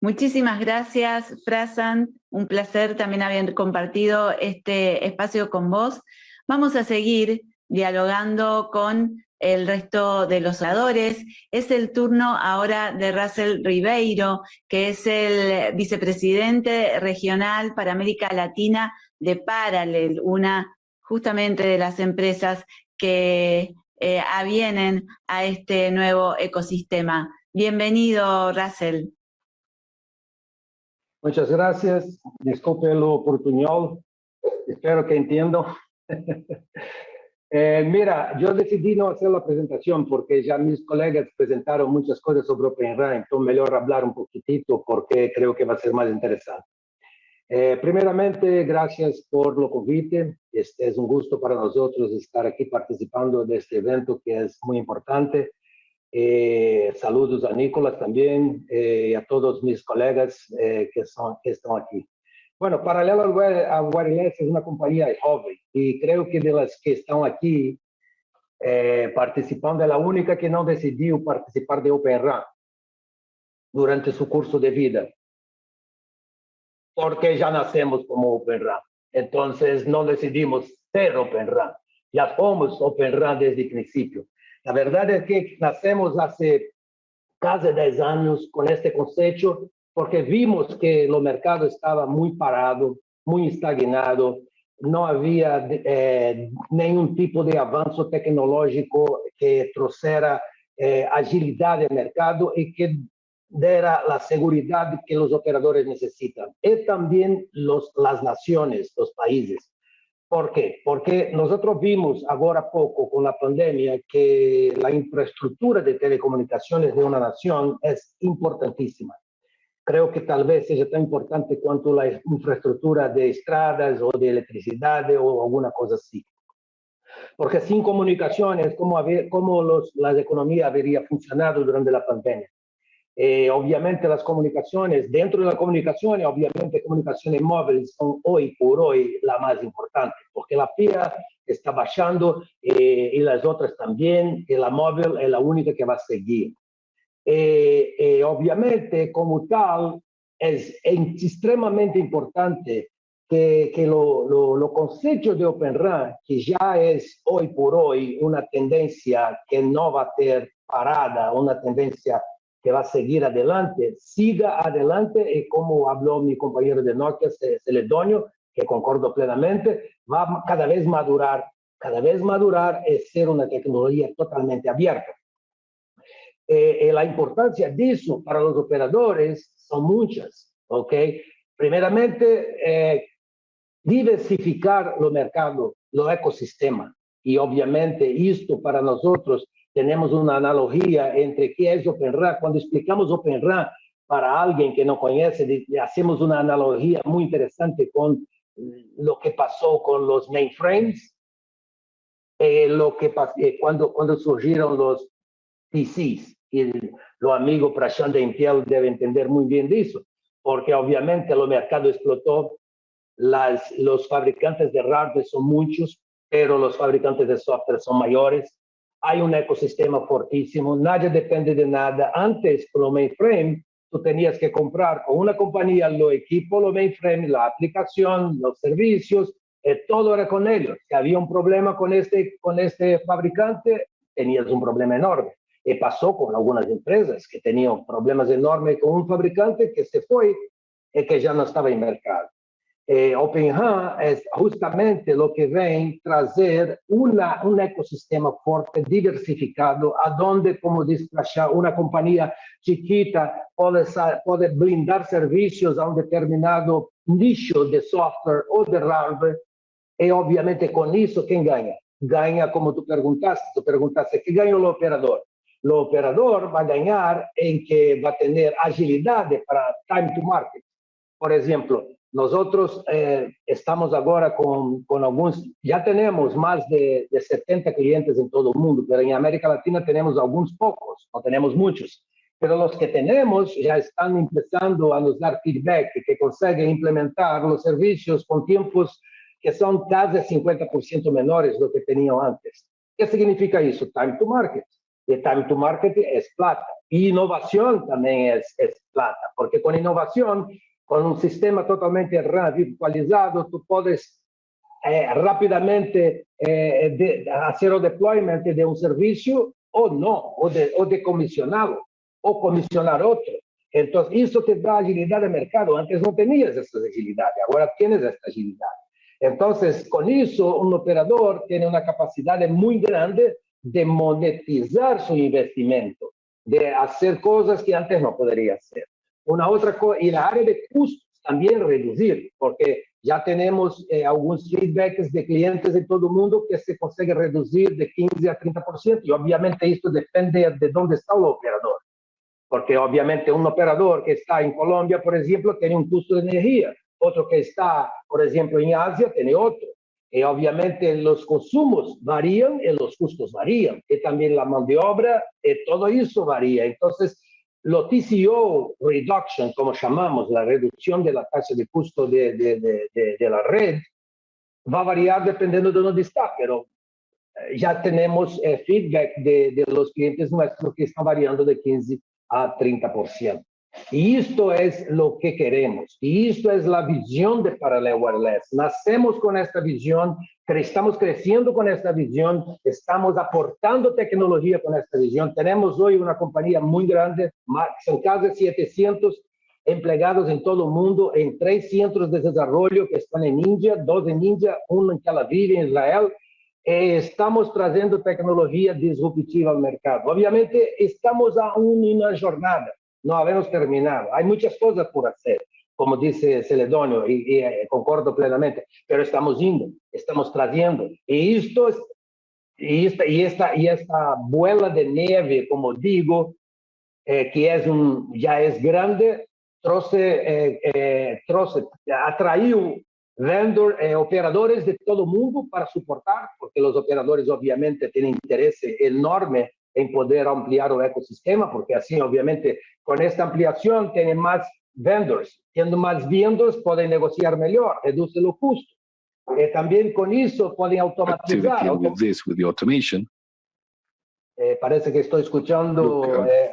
Muchísimas gracias, Frasan. Un placer también haber compartido este espacio con vos. Vamos a seguir dialogando con el resto de los oradores. Es el turno ahora de Russell Ribeiro, que es el vicepresidente regional para América Latina de Parallel, una justamente de las empresas que eh, avienen a este nuevo ecosistema. Bienvenido, Russell.
Muchas gracias. Disculpe lo portuñol. Espero que entiendo. eh, mira, yo decidí no hacer la presentación porque ya mis colegas presentaron muchas cosas sobre OpenRAN, entonces mejor hablar un poquitito porque creo que va a ser más interesante. Eh, primeramente, gracias por lo convite. Este es un gusto para nosotros estar aquí participando de este evento que es muy importante. Eh, saludos a Nicolás también eh, y a todos mis colegas eh, que, son, que están aquí. Bueno, Paralelo a Wireless es una compañía joven y creo que de las que están aquí participando es la única que no decidió participar de OpenRAN durante su curso de vida. Porque ya nacemos como OpenRAN. Entonces no decidimos ser OpenRAN. Ya somos OpenRAN desde el principio. La verdad es que nacemos hace casi 10 años con este concepto porque vimos que el mercado estaba muy parado, muy estagnado, no había eh, ningún tipo de avance tecnológico que trajera eh, agilidad al mercado y que diera la seguridad que los operadores necesitan. Y también los, las naciones, los países. ¿Por qué? Porque nosotros vimos ahora poco con la pandemia que la infraestructura de telecomunicaciones de una nación es importantísima. Creo que tal vez sea tan importante cuanto la infraestructura de estradas o de electricidad o alguna cosa así. Porque sin comunicaciones, ¿cómo, cómo los, las economías habrían funcionado durante la pandemia? Eh, obviamente las comunicaciones, dentro de la comunicación, obviamente comunicaciones móviles son hoy por hoy la más importante, porque la FIA está bajando eh, y las otras también, y la móvil es la única que va a seguir. Eh, obviamente, como tal, es extremadamente importante que, que lo, lo, lo concepto de Open RAN, que ya es hoy por hoy una tendencia que no va a ter parada, una tendencia que va a seguir adelante, siga adelante y como habló mi compañero de Nokia, Celedonio, que concordo plenamente, va cada vez madurar, cada vez madurar es ser una tecnología totalmente abierta. Eh, eh, la importancia de eso para los operadores son muchas, ¿ok? Primeramente, eh, diversificar los mercados, los ecosistemas. Y obviamente esto para nosotros tenemos una analogía entre qué es OpenRAN. Cuando explicamos OpenRAN para alguien que no conoce, hacemos una analogía muy interesante con lo que pasó con los mainframes, eh, lo que eh, cuando, cuando surgieron los PCs. Y los amigos Prashant de Intel deben entender muy bien de eso, porque obviamente el mercado explotó, las, los fabricantes de hardware son muchos, pero los fabricantes de software son mayores, hay un ecosistema fortísimo, nadie depende de nada. Antes, con lo mainframe, tú tenías que comprar con una compañía lo equipo, lo mainframe, la aplicación, los servicios, eh, todo era con ellos. Si había un problema con este, con este fabricante, tenías un problema enorme. Y pasó con algunas empresas que tenían problemas enormes con un fabricante que se fue y que ya no estaba en mercado. Eh, OpenHAN es justamente lo que ven trazer una, un ecosistema fuerte, diversificado, a donde, como dice una compañía chiquita puede, puede brindar servicios a un determinado nicho de software o de hardware, y obviamente con eso, ¿quién gana? Gana, como tú preguntaste, tú preguntaste, ¿qué gana el operador? El operador va a ganar en que va a tener agilidad para time to market. Por ejemplo, nosotros eh, estamos ahora con, con, algunos, ya tenemos más de, de, 70 clientes en todo el mundo, pero en América Latina tenemos algunos pocos, no tenemos muchos. Pero los que tenemos ya están empezando a nos dar feedback, que consiguen implementar los servicios con tiempos que son casi 50% menores de lo que tenían antes. ¿Qué significa eso? Time to market. Y time to market es plata. Y innovación también es, es plata, porque con innovación con un sistema totalmente virtualizado, tú puedes eh, rápidamente eh, hacer el deployment de un servicio o no, o de, o comisionar otro. Entonces, eso te da agilidad de mercado. Antes no tenías esta agilidad, ahora tienes esta agilidad. Entonces, con eso, un operador tiene una capacidad muy grande de monetizar su investimento, de hacer cosas que antes no podría hacer. Una otra cosa, y la área de costos también reducir, porque ya tenemos eh, algunos feedbacks de clientes de todo el mundo que se consigue reducir de 15 a 30%, y obviamente esto depende de dónde está el operador. Porque obviamente un operador que está en Colombia, por ejemplo, tiene un costo de energía, otro que está, por ejemplo, en Asia, tiene otro. Y obviamente los consumos varían y los costos varían. Y también la mano de obra, y todo eso varía. Entonces, lo TCO reduction, como llamamos, la reducción de la tasa de costo de, de, de, de la red, va a variar dependiendo de dónde está, pero eh, ya tenemos eh, feedback de, los clientes nuestros que están variando de 15 a 30%. Y esto es lo que queremos. Y esto es la visión de Parallel Wireless. Nacemos con esta visión, estamos creciendo con esta visión, estamos aportando tecnología con esta visión. Tenemos hoy una compañía muy grande, son casi 700 empleados en todo el mundo, en tres centros de desarrollo que están en India, dos en India, uno en Tel Aviv, en Israel. Eh, estamos trazendo tecnologia disruptiva al mercado. Obviamente, estamos aún en una jornada no habemos terminado. Hay muchas cosas por hacer, como dice Celedonio, y, y eh, concordo plenamente, pero estamos yendo, estamos trayendo. Y esto es, y esta, y esta, y esta bola de nieve, como digo, eh, que es un, ya es grande, trouxe, eh, eh, vendor, eh, operadores de todo el mundo para soportar, porque los operadores obviamente tienen interés enorme en poder ampliar el ecosistema, porque así obviamente con esta ampliación tienen más vendors. Teniendo más vendors pueden negociar mejor, reduce los costos. Eh, también con eso pueden automatizar.
With this, with the automation.
Eh, parece que estoy escuchando
Look, uh,
eh,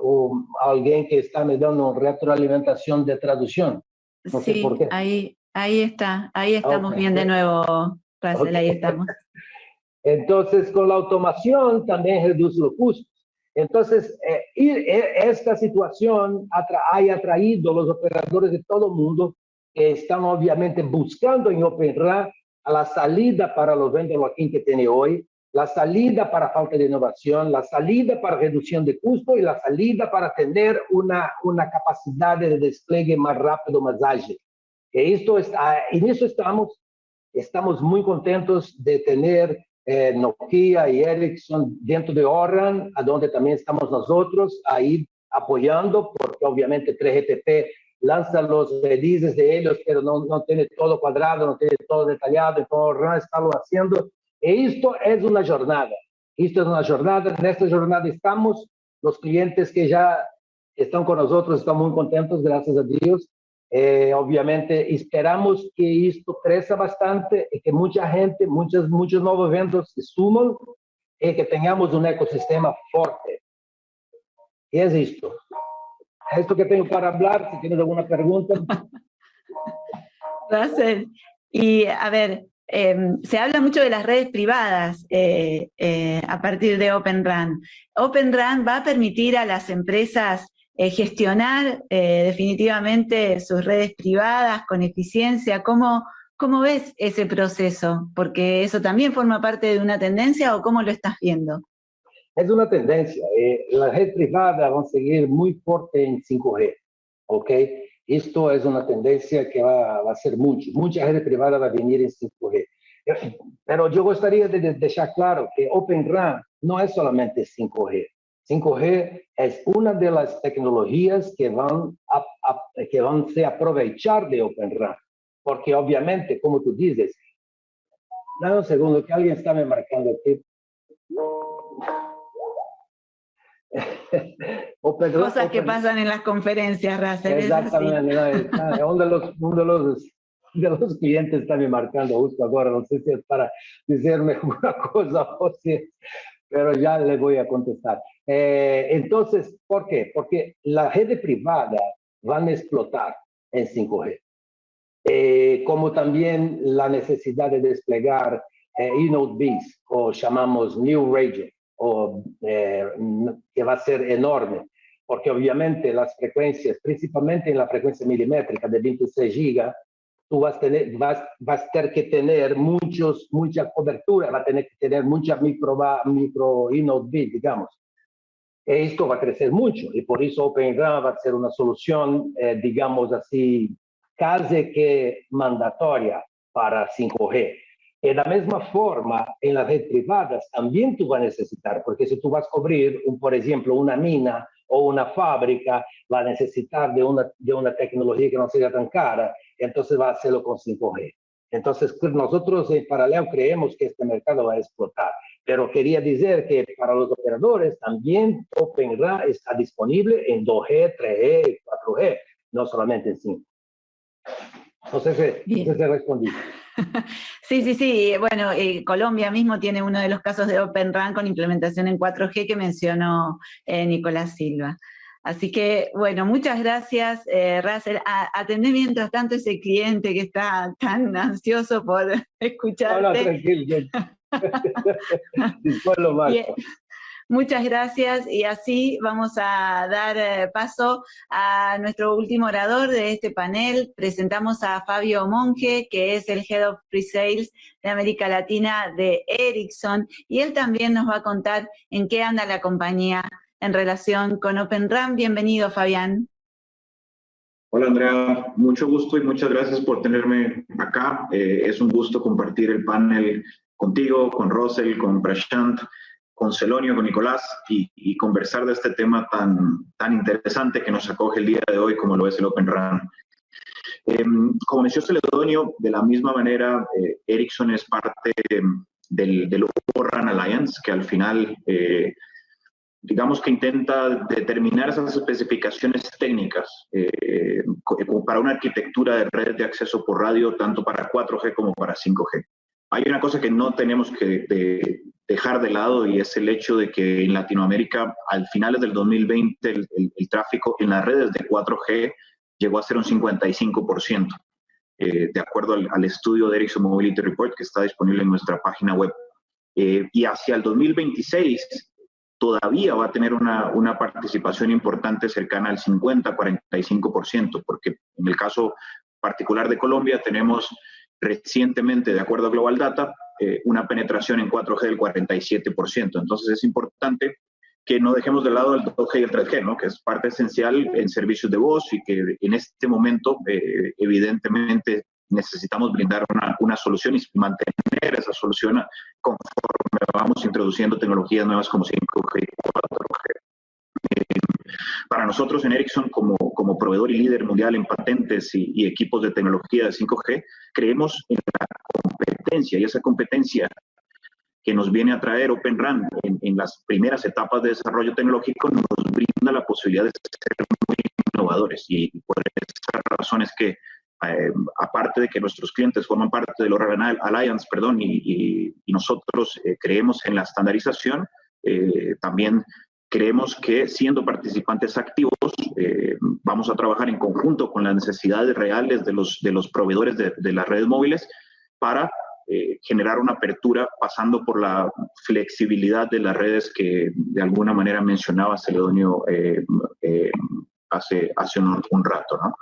um, alguien que está me dando retroalimentación de traducción. No sé
sí,
por qué.
ahí, ahí está, ahí estamos
Ok.
bien de nuevo, Racel, ahí
Ok.
estamos.
Entonces, con la automación también reduce los costos. Entonces, eh, y, eh, esta situación atra ha atraído a los operadores de todo el mundo que están obviamente buscando en OpenRAN a la salida para los aquí que tiene hoy, la salida para falta de innovación, la salida para reducción de costo y la salida para tener una, una capacidad de despliegue más rápido, más ágil. Y esto está, en eso estamos, estamos muy contentos de tener eh, Nokia y Ericsson dentro de Oran, a donde también estamos nosotros ahí apoyando, porque obviamente 3GPP lanza los releases de ellos, pero no, no tiene todo cuadrado, no tiene todo detallado, entonces Oran está lo haciendo e esto es una jornada. Esto es una jornada. En esta jornada estamos. Los clientes que ya están con nosotros están muy contentos, gracias a Dios. Eh, obviamente esperamos que esto crezca bastante y que mucha gente, muchos, muchos nuevos eventos se suman y que tengamos un ecosistema fuerte. Y es esto. Esto que tengo para hablar, si tienes alguna pregunta.
Y a ver, Em, se habla mucho de las redes privadas eh, eh, a partir de. Open RAN va a permitir a las empresas eh, gestionar definitivamente sus redes privadas con eficiencia. ¿Cómo, ¿Cómo ves ese proceso? Porque eso también forma parte de una tendencia o cómo lo estás viendo?
Es una tendencia. las redes privadas van a seguir muy fuerte en 5G, ¿ok? Esto es una tendencia que va, a ser mucho. Mucha gente privada va a venir en 5G. Pero yo gustaría de dejar claro que Open RAN no es solamente 5G. 5G es una de las tecnologías que van a, que van a aprovechar de Open RAN. Porque obviamente, como tú dices, dame un segundo que alguien está me marcando aquí.
Cosas que pasan en las conferencias, Russell.
Exactamente. uno, de los, uno de, los, de los clientes está me marcando justo ahora, no sé si es para decirme una cosa o si pero ya le voy a contestar. Eh, entonces, ¿por qué? Porque la red privada van a explotar en 5G. Eh, como también la necesidad de desplegar eh, eNote o llamamos New Region, o, eh, que va a ser enorme, porque obviamente las frecuencias, principalmente en la frecuencia milimétrica de 26 gigas, tú vas a tener, vas, vas a tener que tener muchos, mucha cobertura, va a tener que tener mucha micro, micro inode digamos. Esto va a crecer mucho y por eso OpenRAN va a ser una solución, eh, digamos así, casi que mandatoria para 5G. De la misma forma, en las redes privadas también tú vas a necesitar, porque si tú vas a cubrir, un, por ejemplo, una mina o una fábrica, va a necesitar de una, de una tecnología que no sea tan cara, entonces va a hacerlo con 5G. Entonces, nosotros en paralelo creemos que este mercado va a explotar. Pero quería decir que para los operadores también OpenRAN está disponible en 2G, 3G y 4G, no solamente en 5. No sé si, se respondí.
Sí, sí, sí. Bueno, eh, Colombia mismo tiene uno de los casos de Open RAN con implementación en 4G que mencionó eh, Nicolás Silva. Así que, bueno, muchas gracias, eh, Russell. atendé mientras tanto ese cliente que está tan ansioso por escucharte. No, no, tranquilo. lo Muchas gracias y así vamos a dar eh, paso a nuestro último orador de este panel. Presentamos a Fabio Monge, que es el Head of Pre-Sales de América Latina de Ericsson y él también nos va a contar en qué anda la compañía en relación con OpenRAM. Bienvenido, Fabián.
Hola, Andrea. Mucho gusto y muchas gracias por tenerme acá. Eh, es un gusto compartir el panel contigo, con Russell, con Prashant con Celonio, con Nicolás y, conversar de este tema tan, tan interesante que nos acoge el día de hoy como lo es el Open RAN. Em, como mencionó Celedonio, de la misma manera, eh, Ericsson es parte del, del Open RAN Alliance, que al final, eh, digamos que intenta determinar esas especificaciones técnicas eh, para una arquitectura de red de acceso por radio, tanto para 4G como para 5G. Hay una cosa que no tenemos que dejar de lado y es el hecho de que en Latinoamérica, al finales del 2020, el, tráfico en las redes de 4G llegó a ser un 55%, eh, de acuerdo al, estudio de Ericsson Mobility Report que está disponible en nuestra página web. Eh, y hacia el 2026, todavía va a tener una, una participación importante cercana al 50-45%, porque en el caso particular de Colombia tenemos recientemente, de acuerdo a Global Data, eh, una penetración en 4G del 47%. Entonces es importante que no dejemos de lado el 2G y el 3G, ¿no? que es parte esencial en servicios de voz y que en este momento eh, evidentemente necesitamos brindar una, una, solución y mantener esa solución conforme vamos introduciendo tecnologías nuevas como 5G y 4G. Eh, para nosotros en Ericsson, como, como proveedor y líder mundial en patentes y, y equipos de tecnología de 5G, creemos en la competencia y esa competencia que nos viene a traer Open RAN en, en, las primeras etapas de desarrollo tecnológico nos brinda la posibilidad de ser muy innovadores. Y por esas razones que eh, aparte de que nuestros clientes forman parte del Oral Alliance, perdón, y, y, y nosotros eh, creemos en la estandarización, eh, también creemos que siendo participantes activos eh, vamos a trabajar en conjunto con las necesidades reales de los, de los proveedores de, de las redes móviles para eh, generar una apertura pasando por la flexibilidad de las redes que de alguna manera mencionaba Celedonio eh, eh, hace, hace un, un rato. ¿no?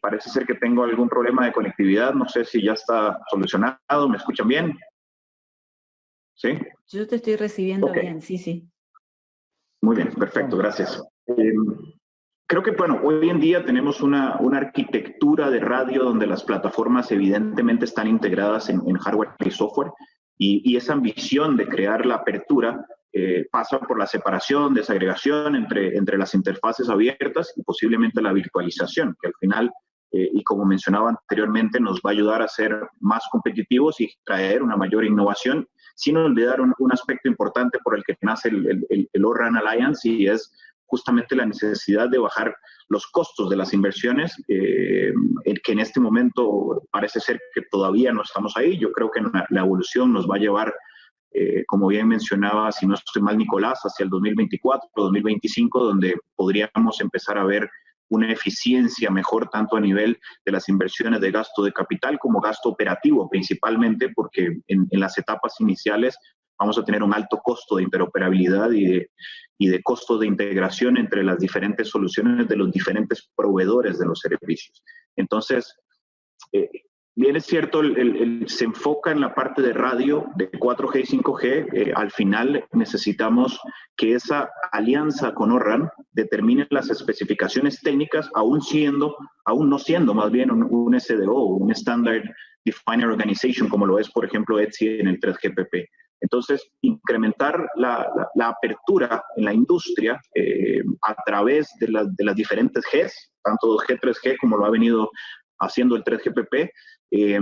Parece ser que tengo algún problema de conectividad, no sé si ya está solucionado, ¿me escuchan bien? ¿Sí?
Yo te estoy recibiendo okay. bien, sí, sí.
Muy bien, perfecto, gracias. Eh, creo que, bueno, hoy en día tenemos una, una, arquitectura de radio donde las plataformas evidentemente están integradas en, en hardware y software y, y, esa ambición de crear la apertura eh, pasa por la separación, desagregación entre, entre las interfaces abiertas y posiblemente la virtualización, que al final, eh, y como mencionaba anteriormente, nos va a ayudar a ser más competitivos y traer una mayor innovación, sin olvidar un, un aspecto importante por el que nace el, el, el ORAN Alliance y es justamente la necesidad de bajar los costos de las inversiones, eh, que en este momento parece ser que todavía no estamos ahí. Yo creo que la evolución nos va a llevar, eh, como bien mencionaba, si no estoy mal, Nicolás, hacia el 2024 o 2025, donde podríamos empezar a ver una eficiencia mejor tanto a nivel de las inversiones de gasto de capital como gasto operativo, principalmente porque en, las etapas iniciales vamos a tener un alto costo de interoperabilidad y de, y de costo de integración entre las diferentes soluciones de los diferentes proveedores de los servicios. Entonces, eh, bien es cierto, el, el, se enfoca en la parte de radio de 4G y 5G. Eh, al final necesitamos que esa alianza con ORRAN determine las especificaciones técnicas, aún siendo, aún no siendo más bien un, un SDO, un Standard Definer Organization, como lo es, por ejemplo, ETSI en el 3GPP. Entonces, incrementar la, la, la apertura en la industria eh, a través de, la, de, las diferentes Gs, tanto 2G, 3G, como lo ha venido haciendo el 3GPP, eh,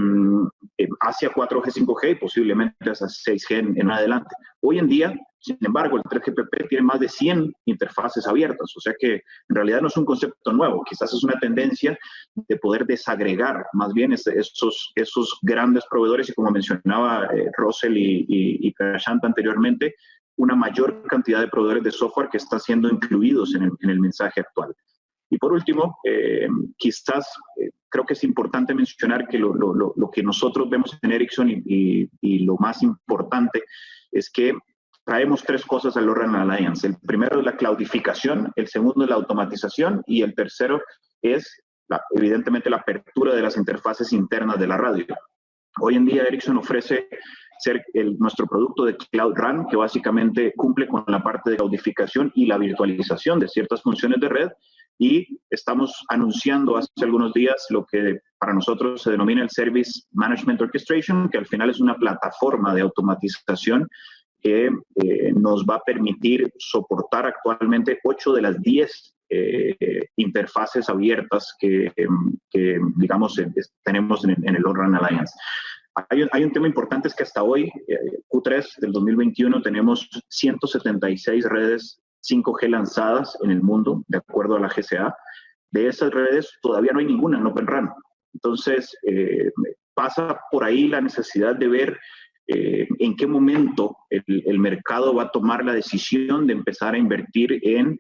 hacia 4G, 5G y posiblemente hacia 6G en, adelante. Hoy en día, sin embargo, el 3GPP tiene más de 100 interfaces abiertas, o sea que en realidad no es un concepto nuevo, quizás es una tendencia de poder desagregar más bien esos, esos grandes proveedores y como mencionaba eh, Russell y, y, anteriormente, una mayor cantidad de proveedores de software que están siendo incluidos en el mensaje actual. Y por último, eh, quizás eh, creo que es importante mencionar que lo, lo, lo, que nosotros vemos en Ericsson y, y, y, lo más importante es que traemos tres cosas al Oran Alliance. El primero es la cloudificación, el segundo es la automatización y el tercero es, la, evidentemente, la apertura de las interfaces internas de la radio. Hoy en día Ericsson ofrece ser el, nuestro producto de Cloud Run, que básicamente cumple con la parte de cloudificación y la virtualización de ciertas funciones de red, y estamos anunciando hace algunos días lo que para nosotros se denomina el Service Management Orchestration, que al final es una plataforma de automatización que eh, nos va a permitir soportar actualmente 8 de las 10 eh, interfaces abiertas que, que digamos, tenemos en, en el ORAN Alliance. Hay un, hay un, tema importante, es que hasta hoy, eh, Q3 del 2021, tenemos 176 redes 5G lanzadas en el mundo, de acuerdo a la GCA. De esas redes todavía no hay ninguna en Open RAN. Entonces, eh, pasa por ahí la necesidad de ver eh, en qué momento el, mercado va a tomar la decisión de empezar a invertir en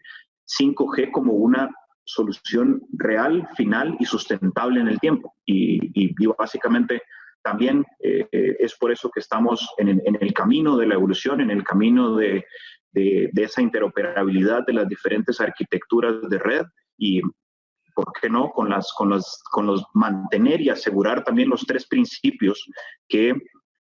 5G como una solución real, final y sustentable en el tiempo. Y, y, básicamente también eh, es por eso que estamos en, el camino de la evolución, en el camino de, de, esa interoperabilidad de las diferentes arquitecturas de red y, ¿por qué no?, con, las, con, los, con los mantener y asegurar también los tres principios que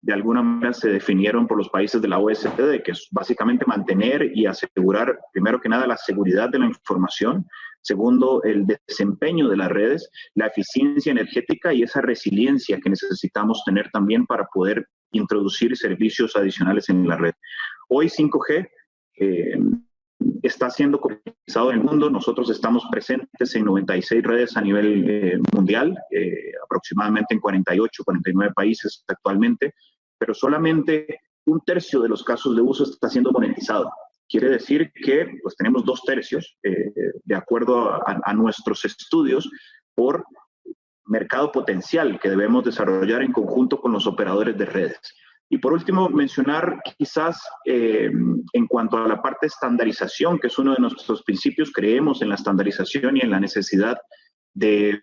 de alguna manera se definieron por los países de la OSD, que es básicamente mantener y asegurar, primero que nada, la seguridad de la información, segundo, el desempeño de las redes, la eficiencia energética y esa resiliencia que necesitamos tener también para poder introducir servicios adicionales en la red. Hoy 5G eh, está siendo comercializado en el mundo. Nosotros estamos presentes en 96 redes a nivel eh, mundial, eh, aproximadamente en 48, 49 países actualmente, pero solamente un tercio de los casos de uso está siendo monetizado. Quiere decir que pues, tenemos dos tercios, de acuerdo a, a nuestros estudios, por mercado potencial que debemos desarrollar en conjunto con los operadores de redes. Y por último, mencionar quizás eh, en cuanto a la parte de estandarización, que es uno de nuestros principios, creemos en la estandarización y en la necesidad de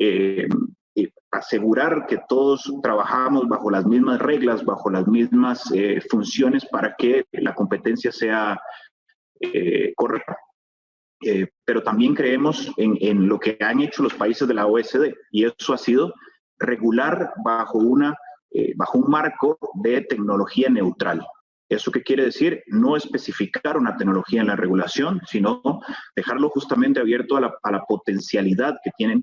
eh, eh, asegurar que todos trabajamos bajo las mismas reglas, bajo las mismas funciones para que la competencia sea correcta. pero también creemos en, en lo que han hecho los países de la OSD y eso ha sido regular bajo una eh, bajo un marco de tecnología neutral. ¿Eso qué quiere decir? No especificar una tecnología en la regulación, sino dejarlo justamente abierto a la, potencialidad que tienen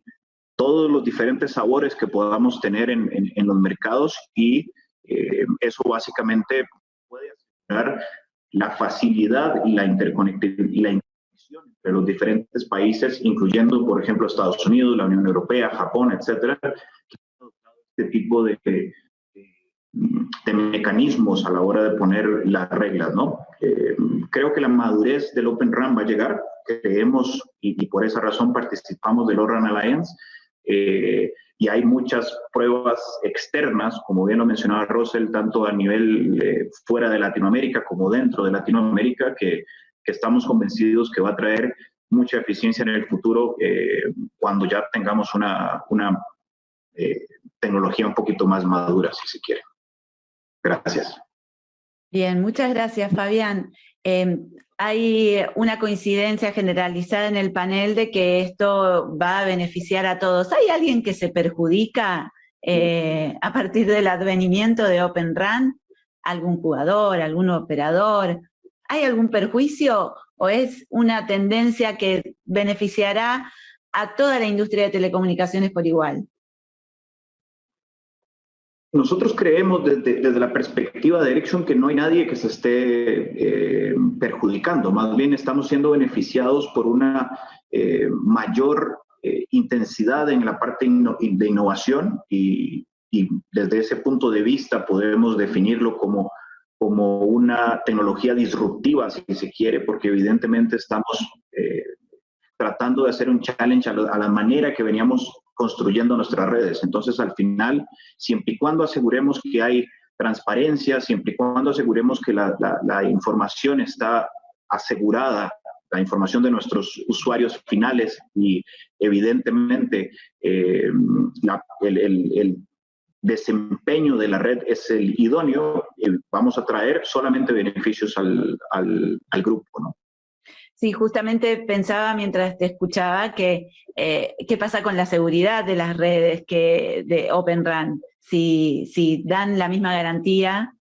todos los diferentes sabores que podamos tener en, los mercados y eh, eso básicamente puede asegurar la facilidad y la interconectividad y la interconexión entre los diferentes países, incluyendo, por ejemplo, Estados Unidos, la Unión Europea, Japón, etcétera, que han adoptado este tipo de, de mecanismos a la hora de poner las reglas, ¿no? Eh, creo que la madurez del Open RAN va a llegar, creemos y, por esa razón participamos del ORAN Alliance eh, y hay muchas pruebas externas, como bien lo mencionaba Russell, tanto a nivel eh, fuera de Latinoamérica como dentro de Latinoamérica, que, que, estamos convencidos que va a traer mucha eficiencia en el futuro cuando ya tengamos una, una tecnología un poquito más madura, si se quiere. Gracias.
Bien, muchas gracias, Fabián. Em, hay una coincidencia generalizada en el panel de que esto va a beneficiar a todos. ¿Hay alguien que se perjudica eh, a partir del advenimiento de Open RAN? ¿Algún jugador, algún operador? ¿Hay algún perjuicio o es una tendencia que beneficiará a toda la industria de telecomunicaciones por igual?
Nosotros creemos desde, la perspectiva de Ericsson que no hay nadie que se esté eh, perjudicando, más bien estamos siendo beneficiados por una eh, mayor eh, intensidad en la parte de innovación y, desde ese punto de vista podemos definirlo como, como una tecnología disruptiva, si se quiere, porque evidentemente estamos tratando de hacer un challenge a la manera que veníamos construyendo nuestras redes. Entonces, al final, siempre y cuando aseguremos que hay transparencia, siempre y cuando aseguremos que la, información está asegurada, la información de nuestros usuarios finales y evidentemente eh, el, desempeño de la red es el idóneo, eh, vamos a traer solamente beneficios al, al, al grupo. ¿no?
Sí, justamente pensaba mientras te escuchaba que eh, qué pasa con la seguridad de las redes que, de Open RAN, si, si dan la misma garantía,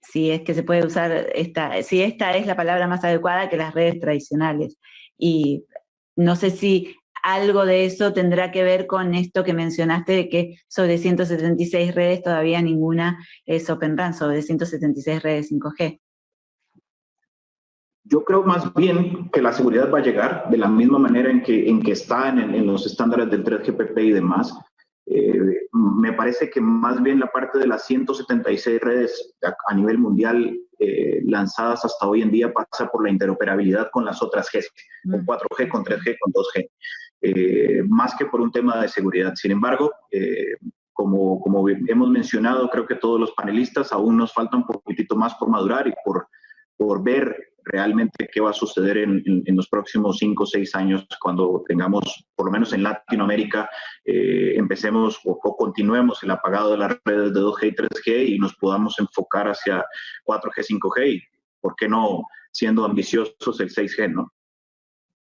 si es que se puede usar esta, si esta es la palabra más adecuada que las redes tradicionales. Y no sé si algo de eso tendrá que ver con esto que mencionaste de que sobre 176 redes todavía ninguna es Open RAN, sobre 176 redes 5G.
Yo creo más bien que la seguridad va a llegar de la misma manera en que, en que está en, los estándares del 3GPP y demás. Eh, me parece que más bien la parte de las 176 redes a, nivel mundial eh, lanzadas hasta hoy en día pasa por la interoperabilidad con las otras G, con 4G, mm. con 3G, con 2G, eh, más que por un tema de seguridad. Sin embargo, como, como hemos mencionado, creo que todos los panelistas aún nos falta un poquitito más por madurar y por, por ver realmente qué va a suceder en, los próximos cinco o seis años cuando tengamos, por lo menos en Latinoamérica, eh, empecemos o, continuemos el apagado de las redes de 2G y 3G y nos podamos enfocar hacia 4G, 5G y, ¿por qué no siendo ambiciosos el 6G, ¿no?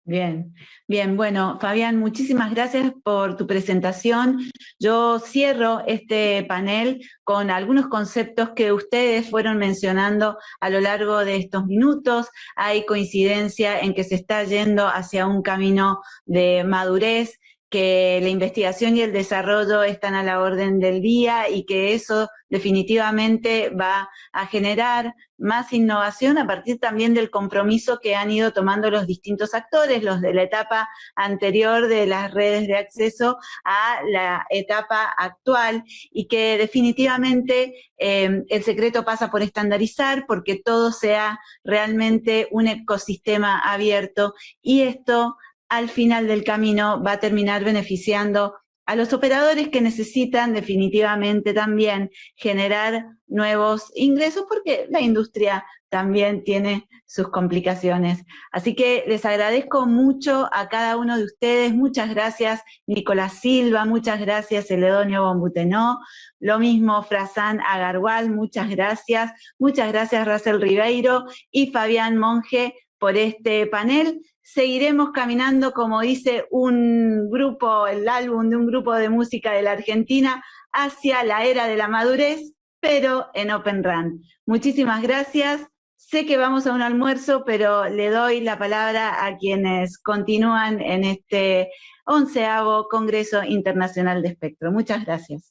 Bien, bien, bueno, Fabián, muchísimas gracias por tu presentación. Yo cierro este panel con algunos conceptos que ustedes fueron mencionando a lo largo de estos minutos. Hay coincidencia en que se está yendo hacia un camino de madurez, que la investigación y el desarrollo están a la orden del día y que eso definitivamente va a generar más innovación a partir también del compromiso que han ido tomando los distintos actores, los de la etapa anterior de las redes de acceso a la etapa actual y que definitivamente eh, el secreto pasa por estandarizar porque todo sea realmente un ecosistema abierto y esto al final del camino va a terminar beneficiando a los operadores que necesitan definitivamente también generar nuevos ingresos porque la industria también tiene sus complicaciones. Así que les agradezco mucho a cada uno de ustedes, muchas gracias Nicolás Silva, muchas gracias Eledonio Bombutenó, lo mismo Frasan Agarwal, muchas gracias, muchas gracias Russell Ribeiro y Fabián Monge por este panel seguiremos caminando, como dice un grupo, el álbum de un grupo de música de la Argentina, hacia la era de la madurez, pero en Open Run. Muchísimas gracias. Sé que vamos a un almuerzo, pero le doy la palabra a quienes continúan en este onceavo Congreso Internacional de Espectro. Muchas gracias.